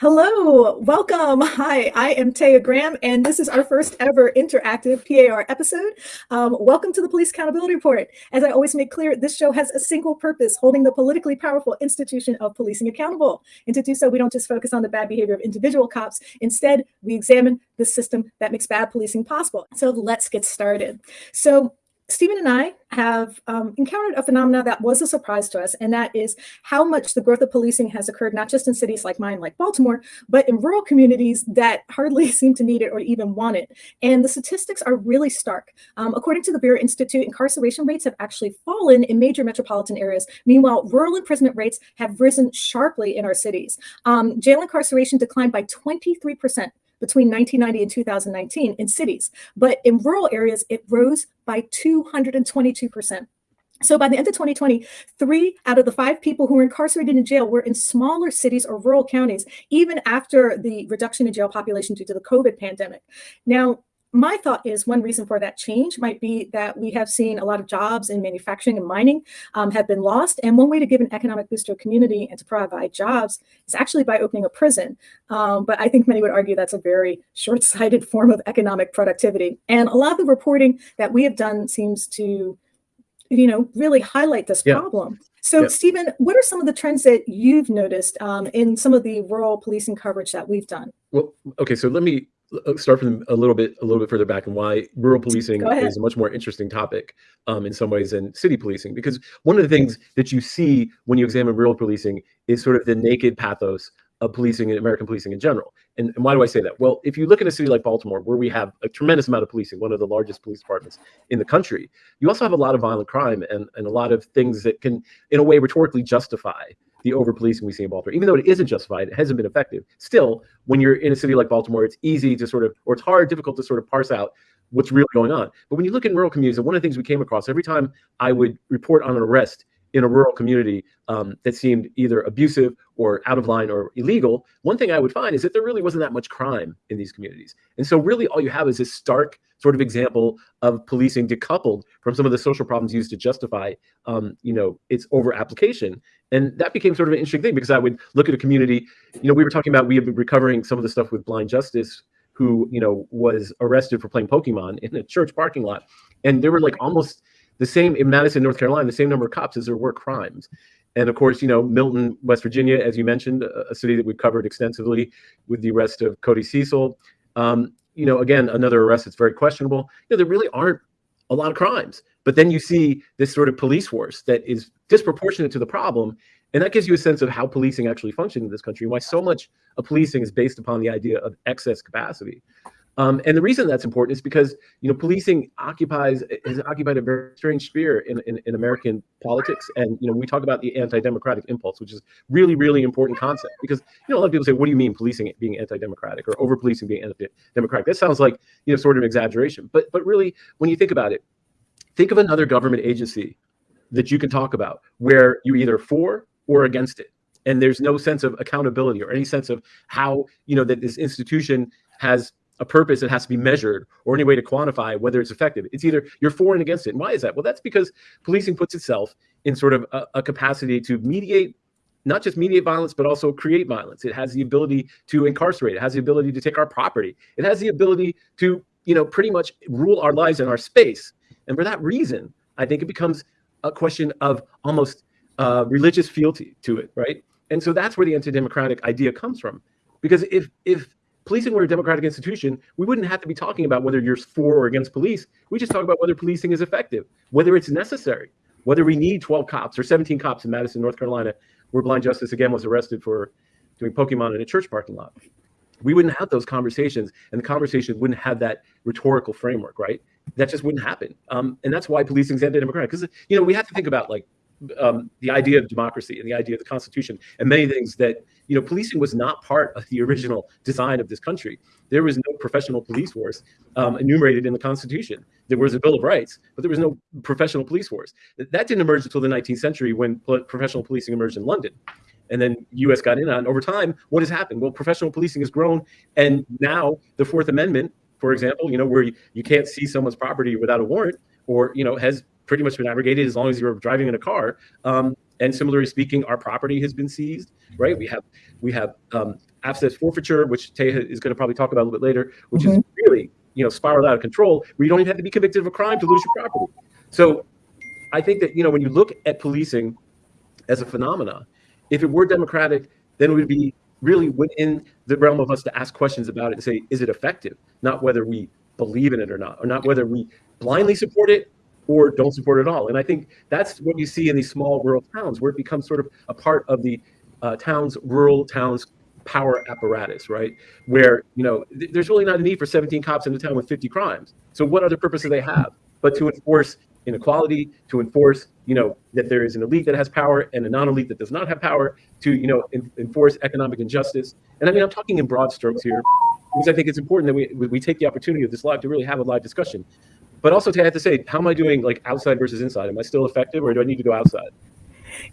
Hello, welcome. Hi, I am Taya Graham, and this is our first ever interactive PAR episode. Um, welcome to the Police Accountability Report. As I always make clear, this show has a single purpose, holding the politically powerful institution of policing accountable. And to do so, we don't just focus on the bad behavior of individual cops. Instead, we examine the system that makes bad policing possible. So let's get started. So Stephen and I have um, encountered a phenomenon that was a surprise to us, and that is how much the growth of policing has occurred, not just in cities like mine, like Baltimore, but in rural communities that hardly seem to need it or even want it. And the statistics are really stark. Um, according to the Vera Institute, incarceration rates have actually fallen in major metropolitan areas. Meanwhile, rural imprisonment rates have risen sharply in our cities. Um, jail incarceration declined by 23 percent between 1990 and 2019 in cities, but in rural areas, it rose by 222%. So by the end of 2020, three out of the five people who were incarcerated in jail were in smaller cities or rural counties, even after the reduction in jail population due to the COVID pandemic. Now, my thought is one reason for that change might be that we have seen a lot of jobs in manufacturing and mining um, have been lost. And one way to give an economic boost to a community and to provide jobs is actually by opening a prison. Um, but I think many would argue that's a very short sighted form of economic productivity. And a lot of the reporting that we have done seems to, you know, really highlight this yeah. problem. So, yeah. Stephen, what are some of the trends that you've noticed um, in some of the rural policing coverage that we've done? Well, okay, so let me uh, start from a little bit a little bit further back and why rural policing is a much more interesting topic um, in some ways than city policing because one of the things that you see when you examine rural policing is sort of the naked pathos of policing and American policing in general. And, and why do I say that? Well, if you look at a city like Baltimore, where we have a tremendous amount of policing, one of the largest police departments in the country, you also have a lot of violent crime and, and a lot of things that can, in a way, rhetorically justify the over policing we see in Baltimore, even though it isn't justified, it hasn't been effective. Still, when you're in a city like Baltimore, it's easy to sort of, or it's hard, difficult to sort of parse out what's really going on. But when you look in rural communities, and one of the things we came across every time I would report on an arrest in a rural community um, that seemed either abusive or out of line or illegal, one thing I would find is that there really wasn't that much crime in these communities. And so really all you have is this stark sort of example of policing decoupled from some of the social problems used to justify, um, you know, its over application. And that became sort of an interesting thing because I would look at a community, you know, we were talking about, we have been recovering some of the stuff with blind justice who, you know, was arrested for playing Pokemon in a church parking lot. And there were like almost the same in Madison, North Carolina, the same number of cops as there were crimes. And of course, you know, Milton, West Virginia, as you mentioned, a city that we've covered extensively with the arrest of Cody Cecil. Um, you know, again, another arrest that's very questionable. You know, there really aren't a lot of crimes. But then you see this sort of police force that is disproportionate to the problem. And that gives you a sense of how policing actually functions in this country, why so much of policing is based upon the idea of excess capacity. Um, and the reason that's important is because you know policing occupies has occupied a very strange sphere in, in, in American politics. And you know we talk about the anti-democratic impulse, which is really really important concept because you know a lot of people say, what do you mean policing being anti-democratic or over policing being anti-democratic? That sounds like you know sort of exaggeration, but but really when you think about it, think of another government agency that you can talk about where you're either for or against it and there's no sense of accountability or any sense of how you know that this institution has a purpose that has to be measured or any way to quantify whether it's effective. It's either you're for and against it. And why is that? Well, that's because policing puts itself in sort of a, a capacity to mediate not just mediate violence, but also create violence. It has the ability to incarcerate. It has the ability to take our property. It has the ability to, you know, pretty much rule our lives and our space. And for that reason, I think it becomes a question of almost uh, religious fealty to it, right? And so that's where the anti-democratic idea comes from. Because if if policing were a democratic institution, we wouldn't have to be talking about whether you're for or against police. We just talk about whether policing is effective, whether it's necessary, whether we need 12 cops or 17 cops in Madison, North Carolina, where blind justice again was arrested for doing Pokemon in a church parking lot. We wouldn't have those conversations, and the conversation wouldn't have that rhetorical framework, right? That just wouldn't happen. Um, and that's why policing is anti-democratic. Because you know we have to think about like um, the idea of democracy and the idea of the Constitution and many things that you know policing was not part of the original design of this country. There was no professional police force um, enumerated in the Constitution. There was a Bill of Rights, but there was no professional police force. That didn't emerge until the 19th century when professional policing emerged in London. And then U.S. got in on. Over time, what has happened? Well, professional policing has grown, and now the Fourth Amendment, for example, you know, where you, you can't see someone's property without a warrant, or you know, has pretty much been abrogated as long as you're driving in a car. Um, and similarly speaking, our property has been seized, right? We have we have um, asset forfeiture, which Taya is going to probably talk about a little bit later, which mm -hmm. is really you know spiraled out of control, where you don't even have to be convicted of a crime to lose your property. So I think that you know when you look at policing as a phenomena, if it were democratic, then it would be really within the realm of us to ask questions about it and say, is it effective? Not whether we believe in it or not, or not whether we blindly support it or don't support at all. And I think that's what you see in these small rural towns, where it becomes sort of a part of the uh, town's rural towns power apparatus, right? Where you know th there's really not a need for 17 cops in a town with 50 crimes. So what other purpose do they have? But to enforce inequality, to enforce, you know, that there is an elite that has power and a non-elite that does not have power, to, you know, in, enforce economic injustice. And I mean, I'm talking in broad strokes here because I think it's important that we, we take the opportunity of this live to really have a live discussion. But also to have to say, how am I doing like outside versus inside? Am I still effective or do I need to go outside?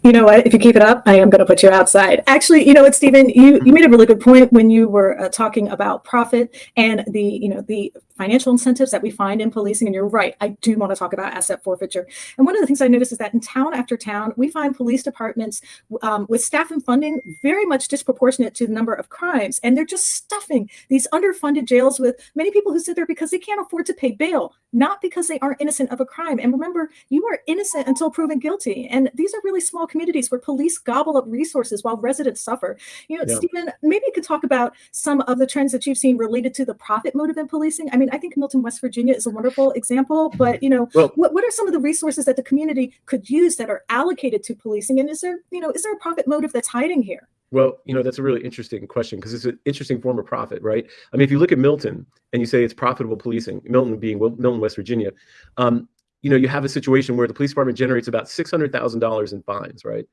you know what, if you keep it up, I am going to put you outside. Actually, you know what, Stephen, you, you made a really good point when you were uh, talking about profit and the, you know, the financial incentives that we find in policing. And you're right, I do want to talk about asset forfeiture. And one of the things I noticed is that in town after town, we find police departments um, with staff and funding very much disproportionate to the number of crimes. And they're just stuffing these underfunded jails with many people who sit there because they can't afford to pay bail, not because they aren't innocent of a crime. And remember, you are innocent until proven guilty. And these are really small communities where police gobble up resources while residents suffer. You know, yeah. Stephen, maybe you could talk about some of the trends that you've seen related to the profit motive in policing. I mean, I think Milton, West Virginia is a wonderful example, but you know, well, what, what are some of the resources that the community could use that are allocated to policing? And is there, you know, is there a profit motive that's hiding here? Well, you know, that's a really interesting question because it's an interesting form of profit, right? I mean, if you look at Milton and you say it's profitable policing, Milton being Milton, West Virginia, um, you know, you have a situation where the police department generates about $600,000 in fines, right?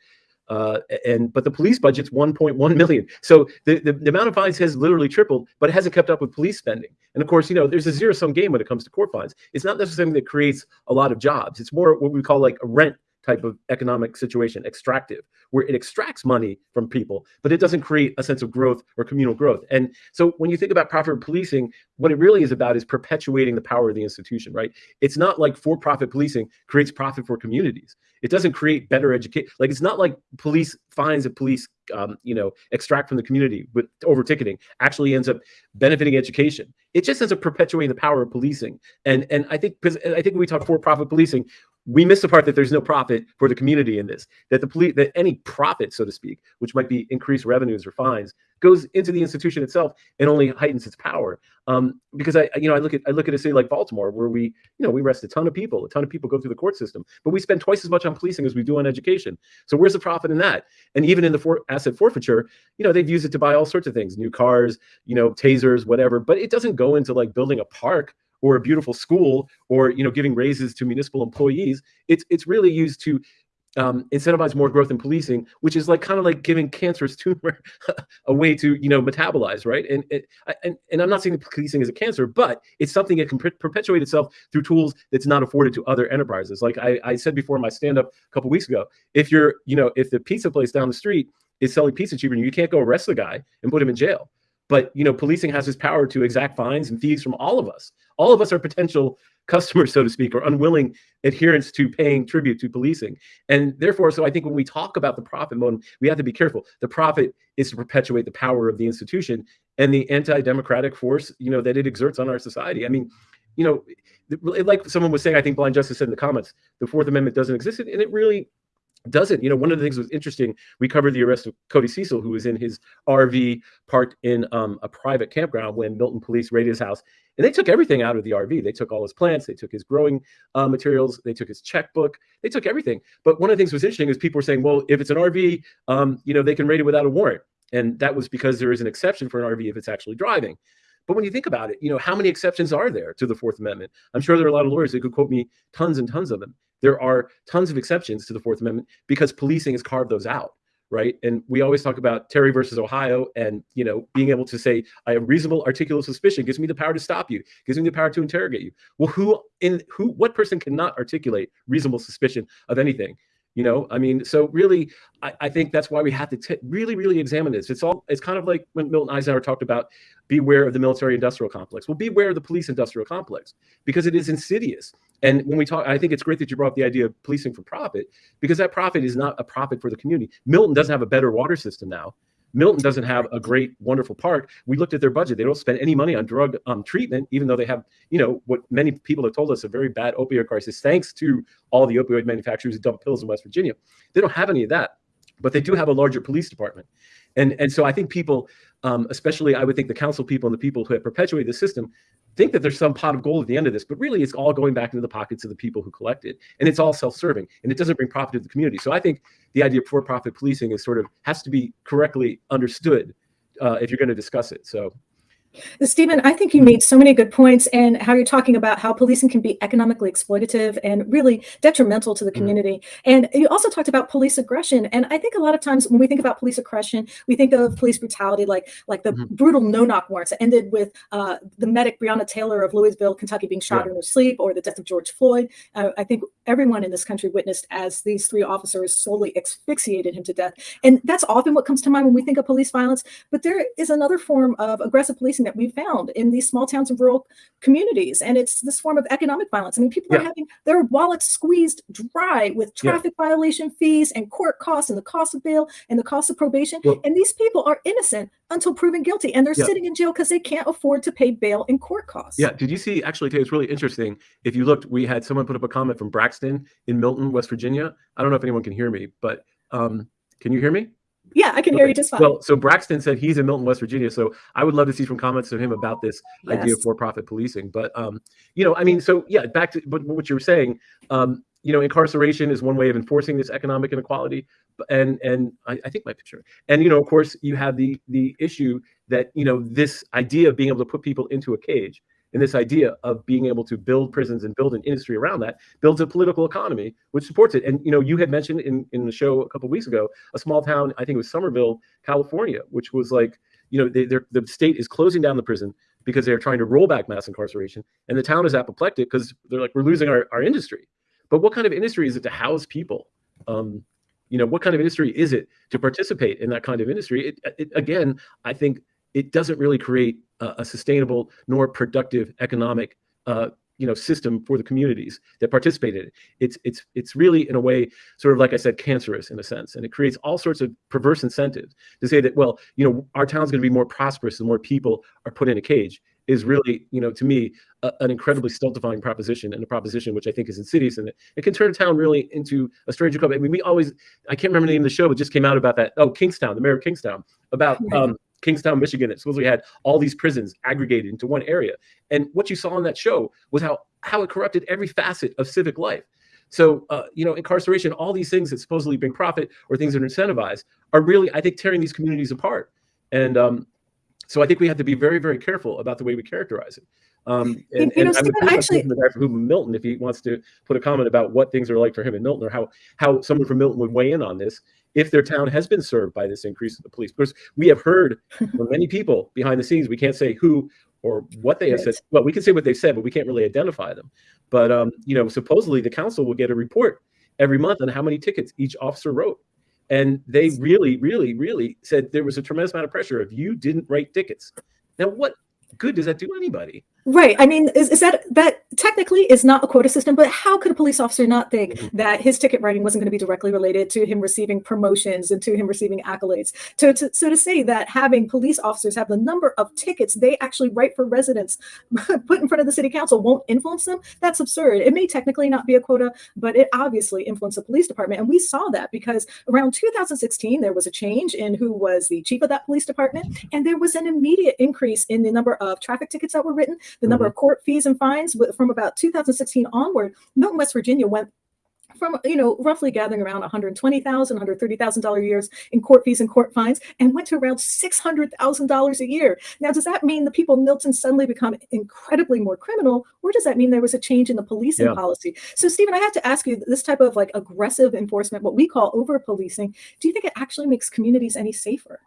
Uh, and but the police budget's 1.1 million. So the, the, the, amount of fines has literally tripled, but it hasn't kept up with police spending. And of course, you know, there's a zero sum game when it comes to court fines. It's not necessarily that creates a lot of jobs. It's more what we call like a rent type of economic situation, extractive, where it extracts money from people, but it doesn't create a sense of growth or communal growth. And so when you think about profit policing, what it really is about is perpetuating the power of the institution, right? It's not like for-profit policing creates profit for communities. It doesn't create better education. Like it's not like police fines that police, um, you know, extract from the community with over ticketing actually ends up benefiting education. It just ends up perpetuating the power of policing. And and I think because I think when we talk for-profit policing, we miss the part that there's no profit for the community in this that the police that any profit so to speak which might be increased revenues or fines goes into the institution itself and only heightens its power. Um, because i you know i look at i look at a city like baltimore where we you know we arrest a ton of people a ton of people go through the court system but we spend twice as much on policing as we do on education. So where's the profit in that? And even in the for asset forfeiture you know they've used it to buy all sorts of things new cars you know tasers whatever but it doesn't go into like building a park or a beautiful school or you know giving raises to municipal employees it's it's really used to um, incentivize more growth in policing, which is like kind of like giving cancerous tumor a way to you know metabolize, right? And, and and I'm not saying that policing is a cancer, but it's something that can per perpetuate itself through tools that's not afforded to other enterprises. Like I, I said before in my stand up a couple weeks ago, if you're you know if the pizza place down the street is selling pizza cheaper, you can't go arrest the guy and put him in jail. But you know, policing has this power to exact fines and fees from all of us. All of us are potential customers, so to speak, or unwilling adherents to paying tribute to policing. And therefore, so I think when we talk about the profit motive, we have to be careful. The profit is to perpetuate the power of the institution and the anti-democratic force, you know, that it exerts on our society. I mean, you know, like someone was saying, I think Blind Justice said in the comments, the Fourth Amendment doesn't exist, and it really doesn't. You know, one of the things that was interesting, we covered the arrest of Cody Cecil, who was in his RV parked in um, a private campground when Milton police raided his house. And they took everything out of the RV. They took all his plants, they took his growing uh, materials, they took his checkbook, they took everything. But one of the things that was interesting is people were saying, well, if it's an RV, um, you know, they can raid it without a warrant. And that was because there is an exception for an RV if it's actually driving. But when you think about it, you know, how many exceptions are there to the Fourth Amendment? I'm sure there are a lot of lawyers that could quote me tons and tons of them. There are tons of exceptions to the Fourth Amendment because policing has carved those out, right? And we always talk about Terry versus Ohio, and you know, being able to say I have reasonable articulable suspicion gives me the power to stop you, gives me the power to interrogate you. Well, who in who what person cannot articulate reasonable suspicion of anything? you know i mean so really i, I think that's why we have to really really examine this it's all it's kind of like when milton eisenhower talked about beware of the military industrial complex well beware of the police industrial complex because it is insidious and when we talk i think it's great that you brought up the idea of policing for profit because that profit is not a profit for the community milton doesn't have a better water system now Milton doesn't have a great, wonderful park. We looked at their budget; they don't spend any money on drug um, treatment, even though they have, you know, what many people have told us a very bad opioid crisis, thanks to all the opioid manufacturers who dump pills in West Virginia. They don't have any of that, but they do have a larger police department, and and so I think people, um, especially I would think the council people and the people who have perpetuated the system, think that there's some pot of gold at the end of this, but really it's all going back into the pockets of the people who collect it. And it's all self-serving and it doesn't bring profit to the community. So I think the idea of for-profit policing is sort of has to be correctly understood uh, if you're going to discuss it. So Stephen, I think you made so many good points and how you're talking about how policing can be economically exploitative and really detrimental to the mm-hmm. community. And you also talked about police aggression. And I think a lot of times when we think about police aggression, we think of police brutality like like the mm-hmm. brutal no-knock warrants that ended with uh, the medic Breonna Taylor of Louisville, Kentucky being shot yeah. in her sleep or the death of George Floyd. Uh, I think everyone in this country witnessed as these three officers solely asphyxiated him to death. And that's often what comes to mind when we think of police violence. But there is another form of aggressive policing that we found in these small towns and rural communities. And it's this form of economic violence. I mean, people yeah. are having their wallets squeezed dry with traffic yeah. violation fees and court costs and the cost of bail and the cost of probation. Well, and these people are innocent until proven guilty. And they're yeah. sitting in jail because they can't afford to pay bail and court costs. Yeah. Did you see, actually, it's really interesting. If you looked, we had someone put up a comment from Braxton in Milton, West Virginia. I don't know if anyone can hear me, but um, can you hear me? Yeah, I can okay. hear you just fine. Well, so Braxton said he's in Milton, West Virginia. So I would love to see some comments from him about this yes. idea of for-profit policing. But um, you know, I mean, so yeah, back to but what you were saying. Um, you know, incarceration is one way of enforcing this economic inequality, and and I, I think my picture. And you know, of course, you have the the issue that you know this idea of being able to put people into a cage and this idea of being able to build prisons and build an industry around that builds a political economy which supports it. And you know, you had mentioned in in the show a couple weeks ago a small town, I think it was Somerville, California, which was like, you know, they, the state is closing down the prison because they're trying to roll back mass incarceration, and the town is apoplectic because they're like, we're losing our, our industry. But what kind of industry is it to house people? Um, you know, what kind of industry is it to participate in that kind of industry? It, it, again, I think it doesn't really create a, a sustainable nor productive economic uh, you know system for the communities that participate in it. It's it's it's really in a way sort of like I said cancerous in a sense, and it creates all sorts of perverse incentives to say that well you know our town's going to be more prosperous the more people are put in a cage is really you know to me a, an incredibly stultifying proposition and a proposition which I think is insidious and it, it can turn a town really into a strange club. I mean we always I can't remember the name of the show but just came out about that oh Kingstown the mayor of Kingstown about um, Kingstown, Michigan, it supposedly had all these prisons aggregated into one area. And what you saw on that show was how how it corrupted every facet of civic life. So, uh, you know, incarceration, all these things that supposedly bring profit or things that are incentivized are really, I think, tearing these communities apart. And um, so I think we have to be very, very careful about the way we characterize it. Um, and, you know, and Stephen, I'm actually, the guy from Milton, if he wants to put a comment about what things are like for him in Milton, or how how someone from Milton would weigh in on this, if their town has been served by this increase of the police. Because we have heard from many people behind the scenes, we can't say who or what they have said. Well, we can say what they said, but we can't really identify them. But um, you know, supposedly the council will get a report every month on how many tickets each officer wrote. And they really, really, really said there was a tremendous amount of pressure if you didn't write tickets. Now, what good does that do anybody? Right. I mean, is, is that that technically is not a quota system, but how could a police officer not think mm-hmm. that his ticket writing wasn't going to be directly related to him receiving promotions and to him receiving accolades? To, to, so to say that having police officers have the number of tickets they actually write for residents put in front of the city council won't influence them, that's absurd. It may technically not be a quota, but it obviously influenced the police department. And we saw that because around 2016, there was a change in who was the chief of that police department. And there was an immediate increase in the number of traffic tickets that were written the number mm-hmm. of court fees and fines from about 2016 onward, Milton, West Virginia went from you know roughly gathering around 120,000, 130,000 dollar years in court fees and court fines, and went to around 600,000 dollars a year. Now, does that mean the people in Milton suddenly become incredibly more criminal, or does that mean there was a change in the policing yeah. policy? So, Stephen, I have to ask you this type of like aggressive enforcement, what we call over policing, do you think it actually makes communities any safer?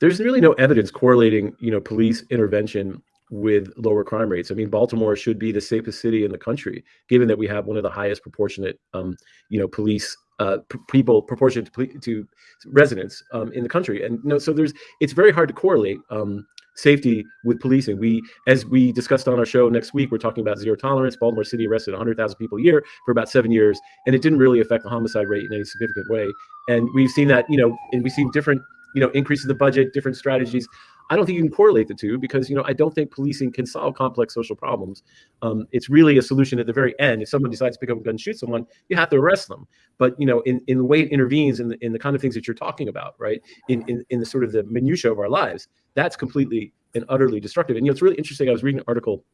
There's really no evidence correlating, you know, police intervention with lower crime rates. I mean, Baltimore should be the safest city in the country, given that we have one of the highest proportionate, um, you know, police uh, people proportionate to, to residents um, in the country. And you know, so there's it's very hard to correlate um, safety with policing. We, as we discussed on our show next week, we're talking about zero tolerance. Baltimore City arrested 100,000 people a year for about seven years, and it didn't really affect the homicide rate in any significant way. And we've seen that, you know, and we've seen different you know, increasing the budget, different strategies. I don't think you can correlate the two because you know I don't think policing can solve complex social problems. Um, it's really a solution at the very end. If someone decides to pick up a gun and shoot someone, you have to arrest them. But you know, in, in the way it intervenes in the, in the kind of things that you're talking about, right? In, in in the sort of the minutia of our lives, that's completely and utterly destructive. And you know, it's really interesting. I was reading an article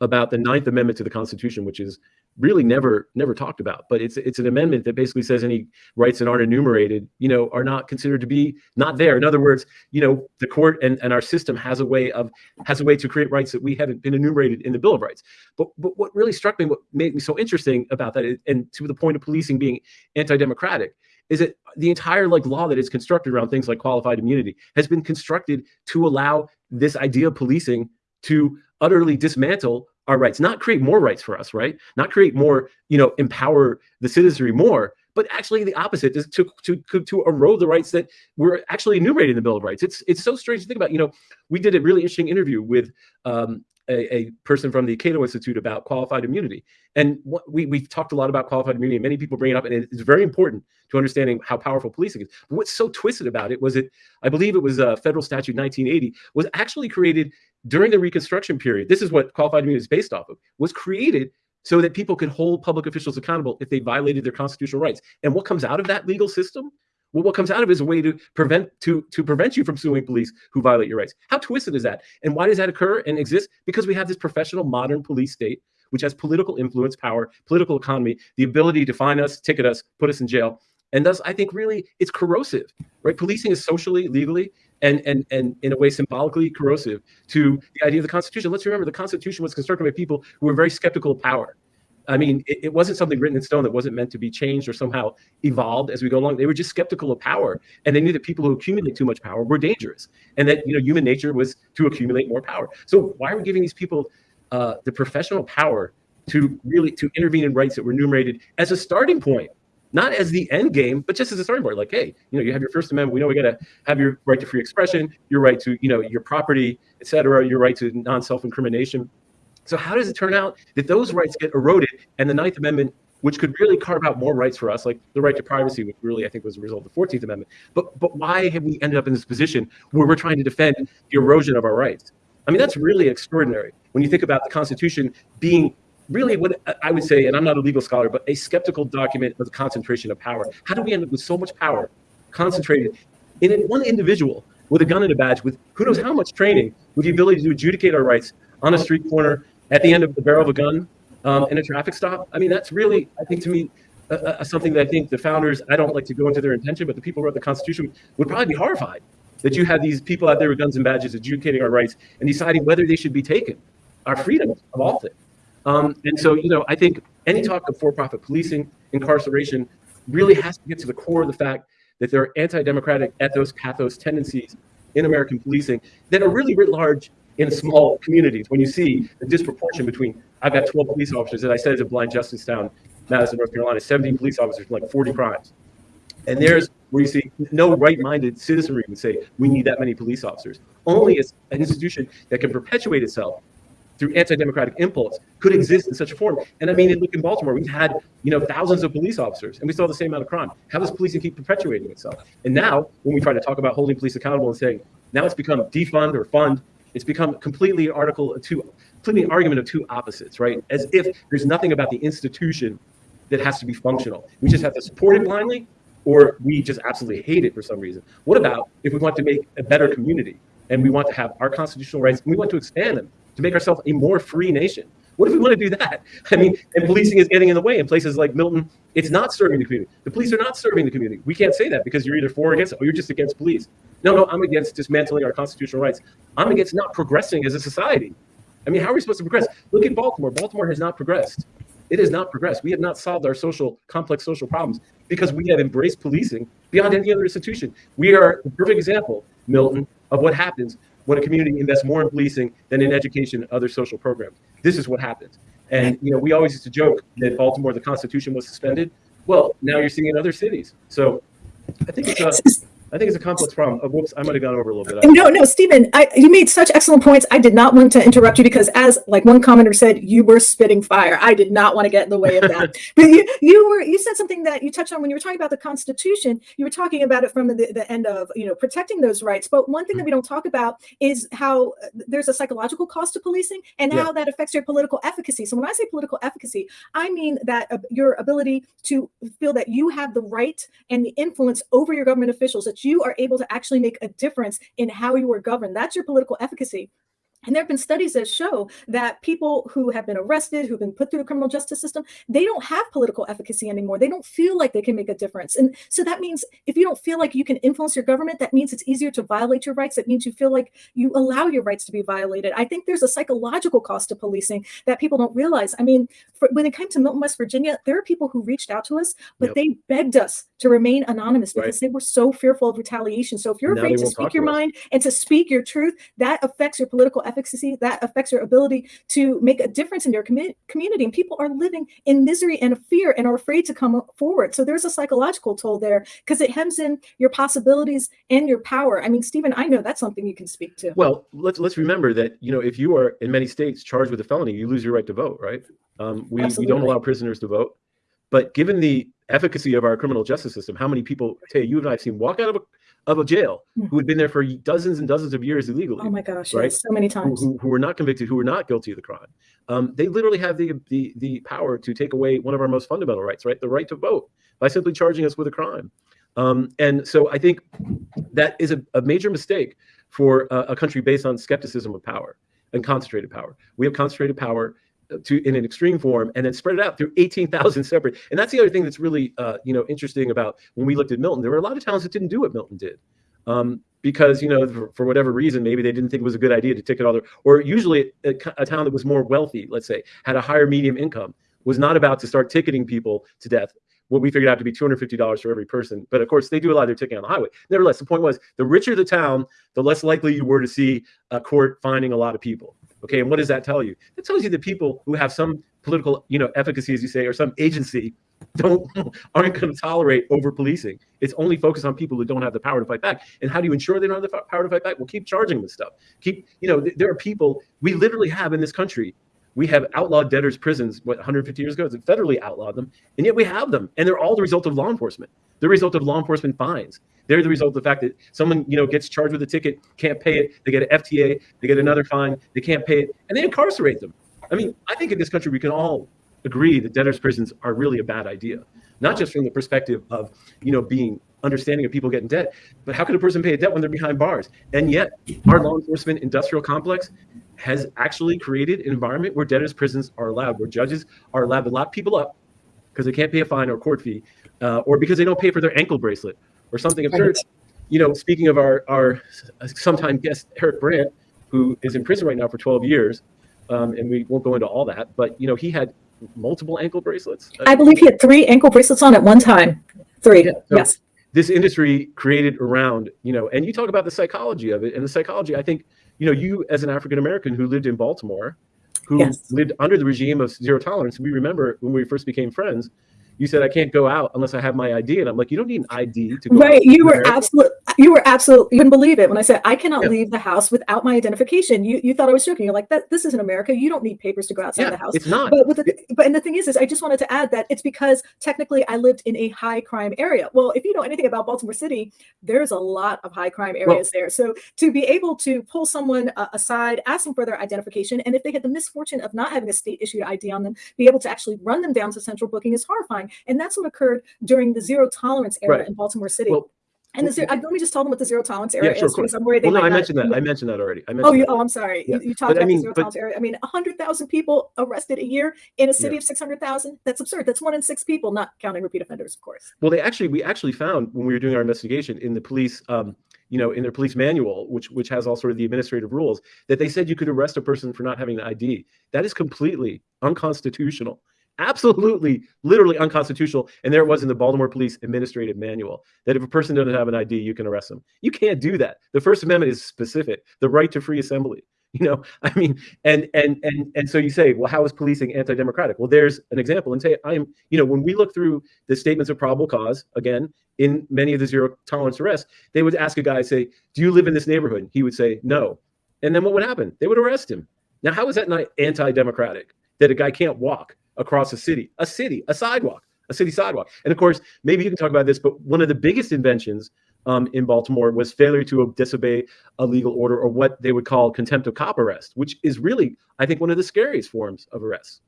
about the Ninth Amendment to the Constitution, which is really never never talked about. But it's it's an amendment that basically says any rights that aren't enumerated, you know, are not considered to be not there. In other words, you know, the court and, and our system has a way of has a way to create rights that we haven't been enumerated in the Bill of Rights. But but what really struck me, what made me so interesting about that, is, and to the point of policing being anti-democratic, is that the entire like law that is constructed around things like qualified immunity has been constructed to allow this idea of policing to utterly dismantle our rights, not create more rights for us, right? Not create more, you know, empower the citizenry more, but actually the opposite is to, to, to erode the rights that were actually enumerated in the Bill of Rights. It's, it's so strange to think about, you know, we did a really interesting interview with um, a, a, person from the Cato Institute about qualified immunity. And what, we, we've talked a lot about qualified immunity and many people bring it up and it's very important to understanding how powerful policing is. But what's so twisted about it was it, I believe it was a uh, federal statute 1980 was actually created during the Reconstruction period, this is what qualified immunity is based off of, was created so that people could hold public officials accountable if they violated their constitutional rights. And what comes out of that legal system? Well, what comes out of it is a way to prevent to to prevent you from suing police who violate your rights. How twisted is that? And why does that occur and exist? Because we have this professional modern police state which has political influence, power, political economy, the ability to fine us, ticket us, put us in jail. And thus, I think really it's corrosive, right? Policing is socially, legally, and and and in a way symbolically corrosive to the idea of the Constitution. Let's remember the Constitution was constructed by people who were very skeptical of power. I mean, it, it, wasn't something written in stone that wasn't meant to be changed or somehow evolved as we go along. They were just skeptical of power, and they knew that people who accumulate too much power were dangerous, and that you know human nature was to accumulate more power. So why are we giving these people uh, the professional power to really to intervene in rights that were enumerated as a starting point? not as the end game, but just as a starting point. Like, hey, you know, you have your First Amendment. We know we got to have your right to free expression, your right to, you know, your property, et cetera, your right to non-self-incrimination. So how does it turn out that those rights get eroded and the Ninth Amendment, which could really carve out more rights for us, like the right to privacy, which really I think was a result of the 14th Amendment. But but why have we ended up in this position where we're trying to defend the erosion of our rights? I mean, that's really extraordinary when you think about the Constitution being really what I would say, and I'm not a legal scholar, but a skeptical document of the concentration of power. How do we end up with so much power concentrated in one individual with a gun and a badge, with who knows how much training, with the ability to adjudicate our rights on a street corner, at the end of the barrel of a gun, um, in a traffic stop? I mean, that's really, I think to me, uh, uh, something that I think the founders, I don't like to go into their intention, but the people who wrote the Constitution would probably be horrified that you have these people out there with guns and badges adjudicating our rights and deciding whether they should be taken, our freedoms of all things. Um, and so, you know, I think any talk of for-profit policing, incarceration, really has to get to the core of the fact that there are anti-democratic ethos, pathos tendencies in American policing that are really writ large in small communities. When you see the disproportion between, I've got 12 police officers, as I said, it's a blind justice town, Madison, North Carolina, 17 police officers, like 40 crimes. And there's where you see no right-minded citizenry would say, we need that many police officers. Only an institution that can perpetuate itself through anti-democratic impulse could exist in such a form. And I mean, look in Baltimore, we've had you know thousands of police officers, and we saw the same amount of crime. How does policing keep perpetuating itself? And now, when we try to talk about holding police accountable and saying now it's become defund or fund, it's become completely article two, completely an argument of two opposites, right? As if there's nothing about the institution that has to be functional. We just have to support it blindly, or we just absolutely hate it for some reason. What about if we want to make a better community and we want to have our constitutional rights and we want to expand them to make ourselves a more free nation. What if we want to do that? I mean, and policing is getting in the way in places like Milton. It's not serving the community. The police are not serving the community. We can't say that because you're either for or against it, or you're just against police. No, no, I'm against dismantling our constitutional rights. I'm against not progressing as a society. I mean, how are we supposed to progress? Look at Baltimore. Baltimore has not progressed. It has not progressed. We have not solved our social, complex social problems because we have embraced policing beyond any other institution. We are the perfect example, Milton, of what happens when a community invests more in policing than in education and other social programs. This is what happens. And you know, we always used to joke that Baltimore, the Constitution was suspended. Well, now you're seeing in other cities. So I think it's a I think it's a complex problem. Oh, whoops, I might have gone over a little bit. No, no, Stephen, I, you made such excellent points. I did not want to interrupt you because, as like one commenter said, you were spitting fire. I did not want to get in the way of that. but you, you were, you said something that you touched on when you were talking about the Constitution. You were talking about it from the, the end of you know protecting those rights. But one thing that we don't talk about is how uh, there's a psychological cost to policing and yeah. how that affects your political efficacy. So when I say political efficacy, I mean that uh, your ability to feel that you have the right and the influence over your government officials, that you are able to actually make a difference in how you are governed. That's your political efficacy. And there have been studies that show that people who have been arrested, who've been put through the criminal justice system, they don't have political efficacy anymore. They don't feel like they can make a difference. And so that means if you don't feel like you can influence your government, that means it's easier to violate your rights. That means you feel like you allow your rights to be violated. I think there's a psychological cost to policing that people don't realize. I mean, for, when it came to Milton, West Virginia, there are people who reached out to us, but yep. they begged us to remain anonymous because right. they were so fearful of retaliation. So if you're afraid to speak your mind and to speak your truth, that affects your political efficacy. That affects your ability to make a difference in your com- community. And people are living in misery and fear and are afraid to come forward. So there's a psychological toll there because it hems in your possibilities and your power. I mean, Stephen, I know that's something you can speak to. Well, let's let's remember that you know if you are in many states charged with a felony, you lose your right to vote. Right? Um, we we don't allow prisoners to vote. But given the efficacy of our criminal justice system, how many people, Tay, you and I have seen walk out of a of a jail hmm. who had been there for dozens and dozens of years illegally. Oh my gosh, right? Yes, so many times. Who, who, who, were not convicted, who were not guilty of the crime. Um, they literally have the, the the power to take away one of our most fundamental rights, right? The right to vote by simply charging us with a crime. Um, and so I think that is a, a major mistake for a, a country based on skepticism of power and concentrated power. We have concentrated power to in an extreme form and then spread it out through 18,000 separate. And that's the other thing that's really uh, you know interesting about when we looked at Milton. There were a lot of towns that didn't do what Milton did. Um, because you know for, for, whatever reason maybe they didn't think it was a good idea to ticket all their or usually a, a town that was more wealthy let's say had a higher medium income was not about to start ticketing people to death what we figured out to be $250 for every person. But of course, they do a lot of their ticketing on the highway. Nevertheless, the point was the richer the town, the less likely you were to see a court finding a lot of people. Okay, and what does that tell you? It tells you that people who have some political, you know, efficacy, as you say, or some agency, don't aren't going to tolerate over policing. It's only focused on people who don't have the power to fight back. And how do you ensure they don't have the power to fight back? Well, keep charging them stuff. Keep, you know, th- there are people we literally have in this country. We have outlawed debtors' prisons. What 150 years ago, it's federally outlawed them, and yet we have them, and they're all the result of law enforcement. The result of law enforcement fines. They're the result of the fact that someone, you know, gets charged with a ticket, can't pay it, they get an FTA, they get another fine, they can't pay it, and they incarcerate them. I mean, I think in this country we can all agree that debtors' prisons are really a bad idea, not just from the perspective of, you know, being understanding of people getting debt, but how could a person pay a debt when they're behind bars? And yet, our law enforcement industrial complex has actually created an environment where debtors' prisons are allowed, where judges are allowed to lock people up because they can't pay a fine or court fee, uh, or because they don't pay for their ankle bracelet or something absurd. You know, speaking of our our sometime guest Eric Brandt, who is in prison right now for 12 years, um, and we won't go into all that, but you know, he had multiple ankle bracelets. I believe he had three ankle bracelets on at one time. Three, yeah, so yes. This industry created around, you know, and you talk about the psychology of it, and the psychology. I think, you know, you as an African American who lived in Baltimore, who yes. lived under the regime of zero tolerance. We remember when we first became friends you said I can't go out unless I have my ID, and I'm like, you don't need an ID to go. Right, you were absolutely, you were absolutely, you couldn't believe it when I said I cannot yeah. leave the house without my identification. You you thought I was joking. You're like, that this isn't America. You don't need papers to go outside yeah, the house. It's not. But with the, but and the thing is, is I just wanted to add that it's because technically I lived in a high crime area. Well, if you know anything about Baltimore City, there's a lot of high crime areas well, there. So to be able to pull someone uh, aside, asking for their identification, and if they had the misfortune of not having a state issued ID on them, be able to actually run them down to central booking is horrifying. And that's what occurred during the zero tolerance era right. in Baltimore City. Well, and the zero, let me just tell them what the zero tolerance area yeah, sure, is because I'm worried. Well, no, I mentioned that. I mentioned that already. I mentioned oh, you, oh, I'm sorry. Yeah. You, you, talked but, about I mean, the zero but, tolerance area. I mean, 100,000 people arrested a year in a city yeah. of 600,000. That's absurd. That's one in six people, not counting repeat offenders, of course. Well, they actually, we actually found when we were doing our investigation in the police, um, you know, in their police manual, which which has all sort of the administrative rules, that they said you could arrest a person for not having an ID. That is completely unconstitutional absolutely, literally unconstitutional. And there it was in the Baltimore Police Administrative Manual that if a person doesn't have an ID, you can arrest them. You can't do that. The First Amendment is specific the right to free assembly. You know, I mean, and and and and so you say, well, how is policing anti-democratic? Well, there's an example, and say I'm, you know, when we look through the statements of probable cause, again, in many of the zero tolerance arrests, they would ask a guy, say, "Do you live in this neighborhood?" He would say, "No," and then what would happen? They would arrest him. Now, how is that not anti-democratic? That a guy can't walk across a city, a city, a sidewalk, a city sidewalk. And of course, maybe you can talk about this, but one of the biggest inventions um, in Baltimore was failure to disobey a legal order or what they would call contempt of cop arrest, which is really, I think, one of the scariest forms of arrest.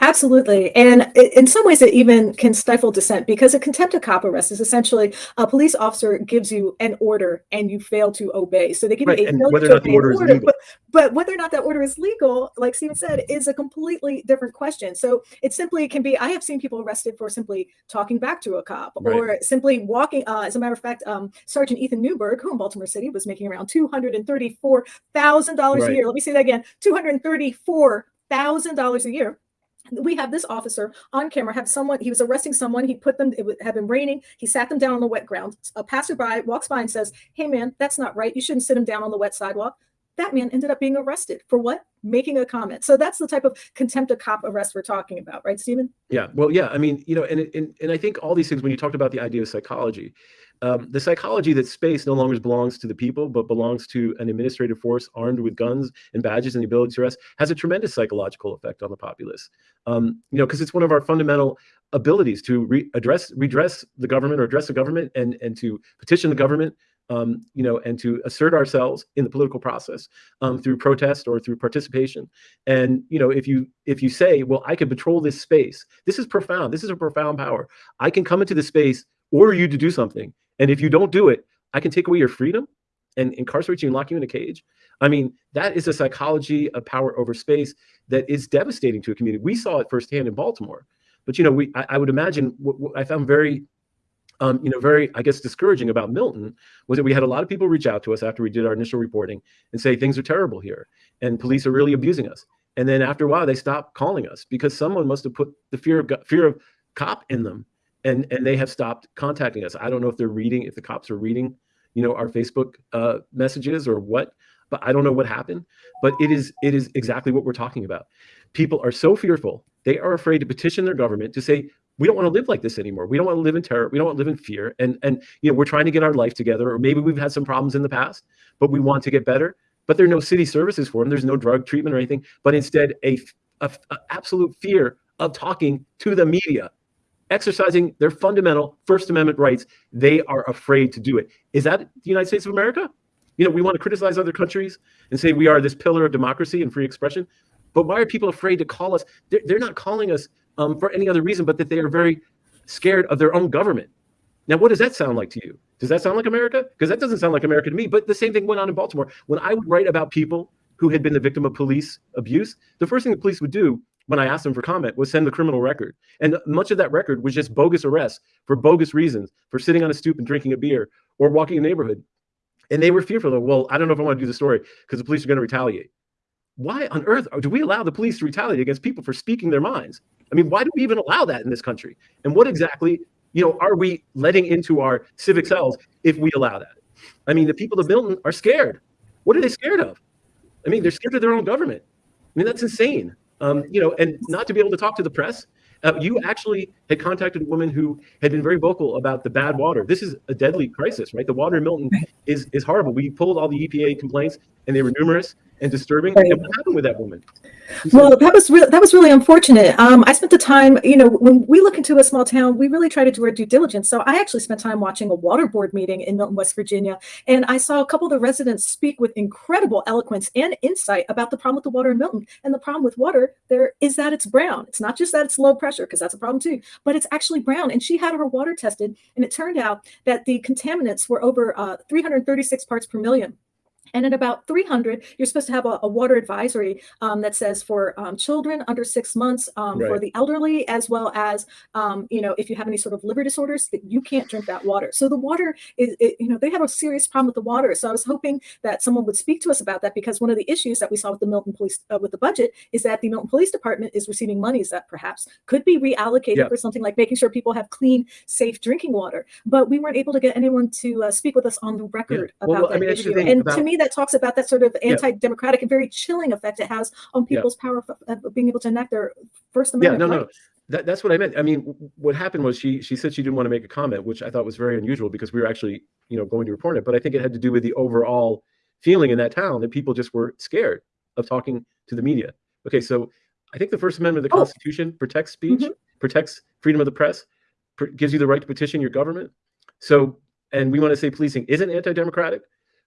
Absolutely. And in some ways, it even can stifle dissent because a contempt of cop arrest is essentially a police officer gives you an order and you fail to obey. So they give right. you a and whether or not the order, order, is legal. But, but whether or not that order is legal, like Stephen said, is a completely different question. So it simply can be I have seen people arrested for simply talking back to a cop right. or simply walking. Uh, as a matter of fact, um, Sergeant Ethan Newberg, who in Baltimore City was making around $234,000 right. a year. Let me say that again $234,000 a year we have this officer on camera have someone he was arresting someone he put them it would have been raining he sat them down on the wet ground. A passerby walks by and says hey man that's not right you shouldn't sit him down on the wet sidewalk that man ended up being arrested for what making a comment so that's the type of contempt of cop arrest we're talking about right Stephen? yeah well yeah i mean you know and, and and i think all these things when you talked about the idea of psychology um, the psychology that space no longer belongs to the people, but belongs to an administrative force armed with guns and badges and the ability to arrest, has a tremendous psychological effect on the populace. Um, you know, because it's one of our fundamental abilities to re address, redress the government or address the government and and to petition the government. Um, you know, and to assert ourselves in the political process um, through protest or through participation. And you know, if you if you say, well, I can patrol this space, this is profound. This is a profound power. I can come into the space, order you to do something, and if you don't do it, I can take away your freedom and incarcerate you and lock you in a cage. I mean, that is a psychology of power over space that is devastating to a community. We saw it firsthand in Baltimore. But you know, we I, I would imagine what, what, I found very, um, you know, very I guess discouraging about Milton was that we had a lot of people reach out to us after we did our initial reporting and say things are terrible here and police are really abusing us. And then after a while, they stopped calling us because someone must have put the fear of fear of cop in them and and they have stopped contacting us. I don't know if they're reading, if the cops are reading, you know, our Facebook uh, messages or what, but I don't know what happened. But it is it is exactly what we're talking about. People are so fearful; they are afraid to petition their government to say, "We don't want to live like this anymore. We don't want to live in terror. We don't want to live in fear." And and you know, we're trying to get our life together, or maybe we've had some problems in the past, but we want to get better. But there are no city services for them. There's no drug treatment or anything, but instead a, a, a absolute fear of talking to the media exercising their fundamental First Amendment rights, they are afraid to do it. Is that the United States of America? You know, we want to criticize other countries and say we are this pillar of democracy and free expression. But why are people afraid to call us? They're, they're not calling us um, for any other reason but that they are very scared of their own government. Now, what does that sound like to you? Does that sound like America? Because that doesn't sound like America to me. But the same thing went on in Baltimore. When I would write about people who had been the victim of police abuse, the first thing the police would do when I asked them for comment was send the criminal record. And much of that record was just bogus arrests for bogus reasons, for sitting on a stoop and drinking a beer or walking a neighborhood. And they were fearful of, well, I don't know if I want to do the story because the police are going to retaliate. Why on earth do we allow the police to retaliate against people for speaking their minds? I mean, why do we even allow that in this country? And what exactly, you know, are we letting into our civic cells if we allow that? I mean, the people of Milton are scared. What are they scared of? I mean, they're scared of their own government. I mean, that's insane. Um, you know, and not to be able to talk to the press. Uh, you actually had contacted a woman who had been very vocal about the bad water. This is a deadly crisis, right? The water in Milton is is horrible. We pulled all the EPA complaints, and they were numerous and disturbing. Right. And what happened with that woman? Well, that was really that was really unfortunate. Um, I spent the time, you know, when we look into a small town, we really try to do our due diligence. So I actually spent time watching a water board meeting in Milton, West Virginia, and I saw a couple of the residents speak with incredible eloquence and insight about the problem with the water in Milton. And the problem with water there is that it's brown. It's not just that it's low pressure, because that's a problem too, but it's actually brown. And she had her water tested, and it turned out that the contaminants were over uh, 336 parts per million. And at about 300, you're supposed to have a, a water advisory um, that says for um, children under six months, um, right. for the elderly, as well as, um, you know, if you have any sort of liver disorders, that you can't drink that water. So the water is, it, you know, they have a serious problem with the water. So I was hoping that someone would speak to us about that because one of the issues that we saw with the Milton Police, uh, with the budget, is that the Milton Police Department is receiving monies that perhaps could be reallocated yeah. for something like making sure people have clean, safe drinking water. But we weren't able to get anyone to uh, speak with us on the record yeah. about well, that I mean, issue. And to me, that talks about that sort of anti-democratic and very chilling effect it has on people's power of, being able to enact their First Amendment. Yeah, no, rights. no. That, that's what I meant. I mean, what happened was she she said she didn't want to make a comment, which I thought was very unusual because we were actually, you know, going to report it. But I think it had to do with the overall feeling in that town that people just were scared of talking to the media. Okay, so I think the First Amendment of the oh. Constitution protects speech, mm-hmm. protects freedom of the press, pr- gives you the right to petition your government. So, and we want to say policing isn't anti-democratic,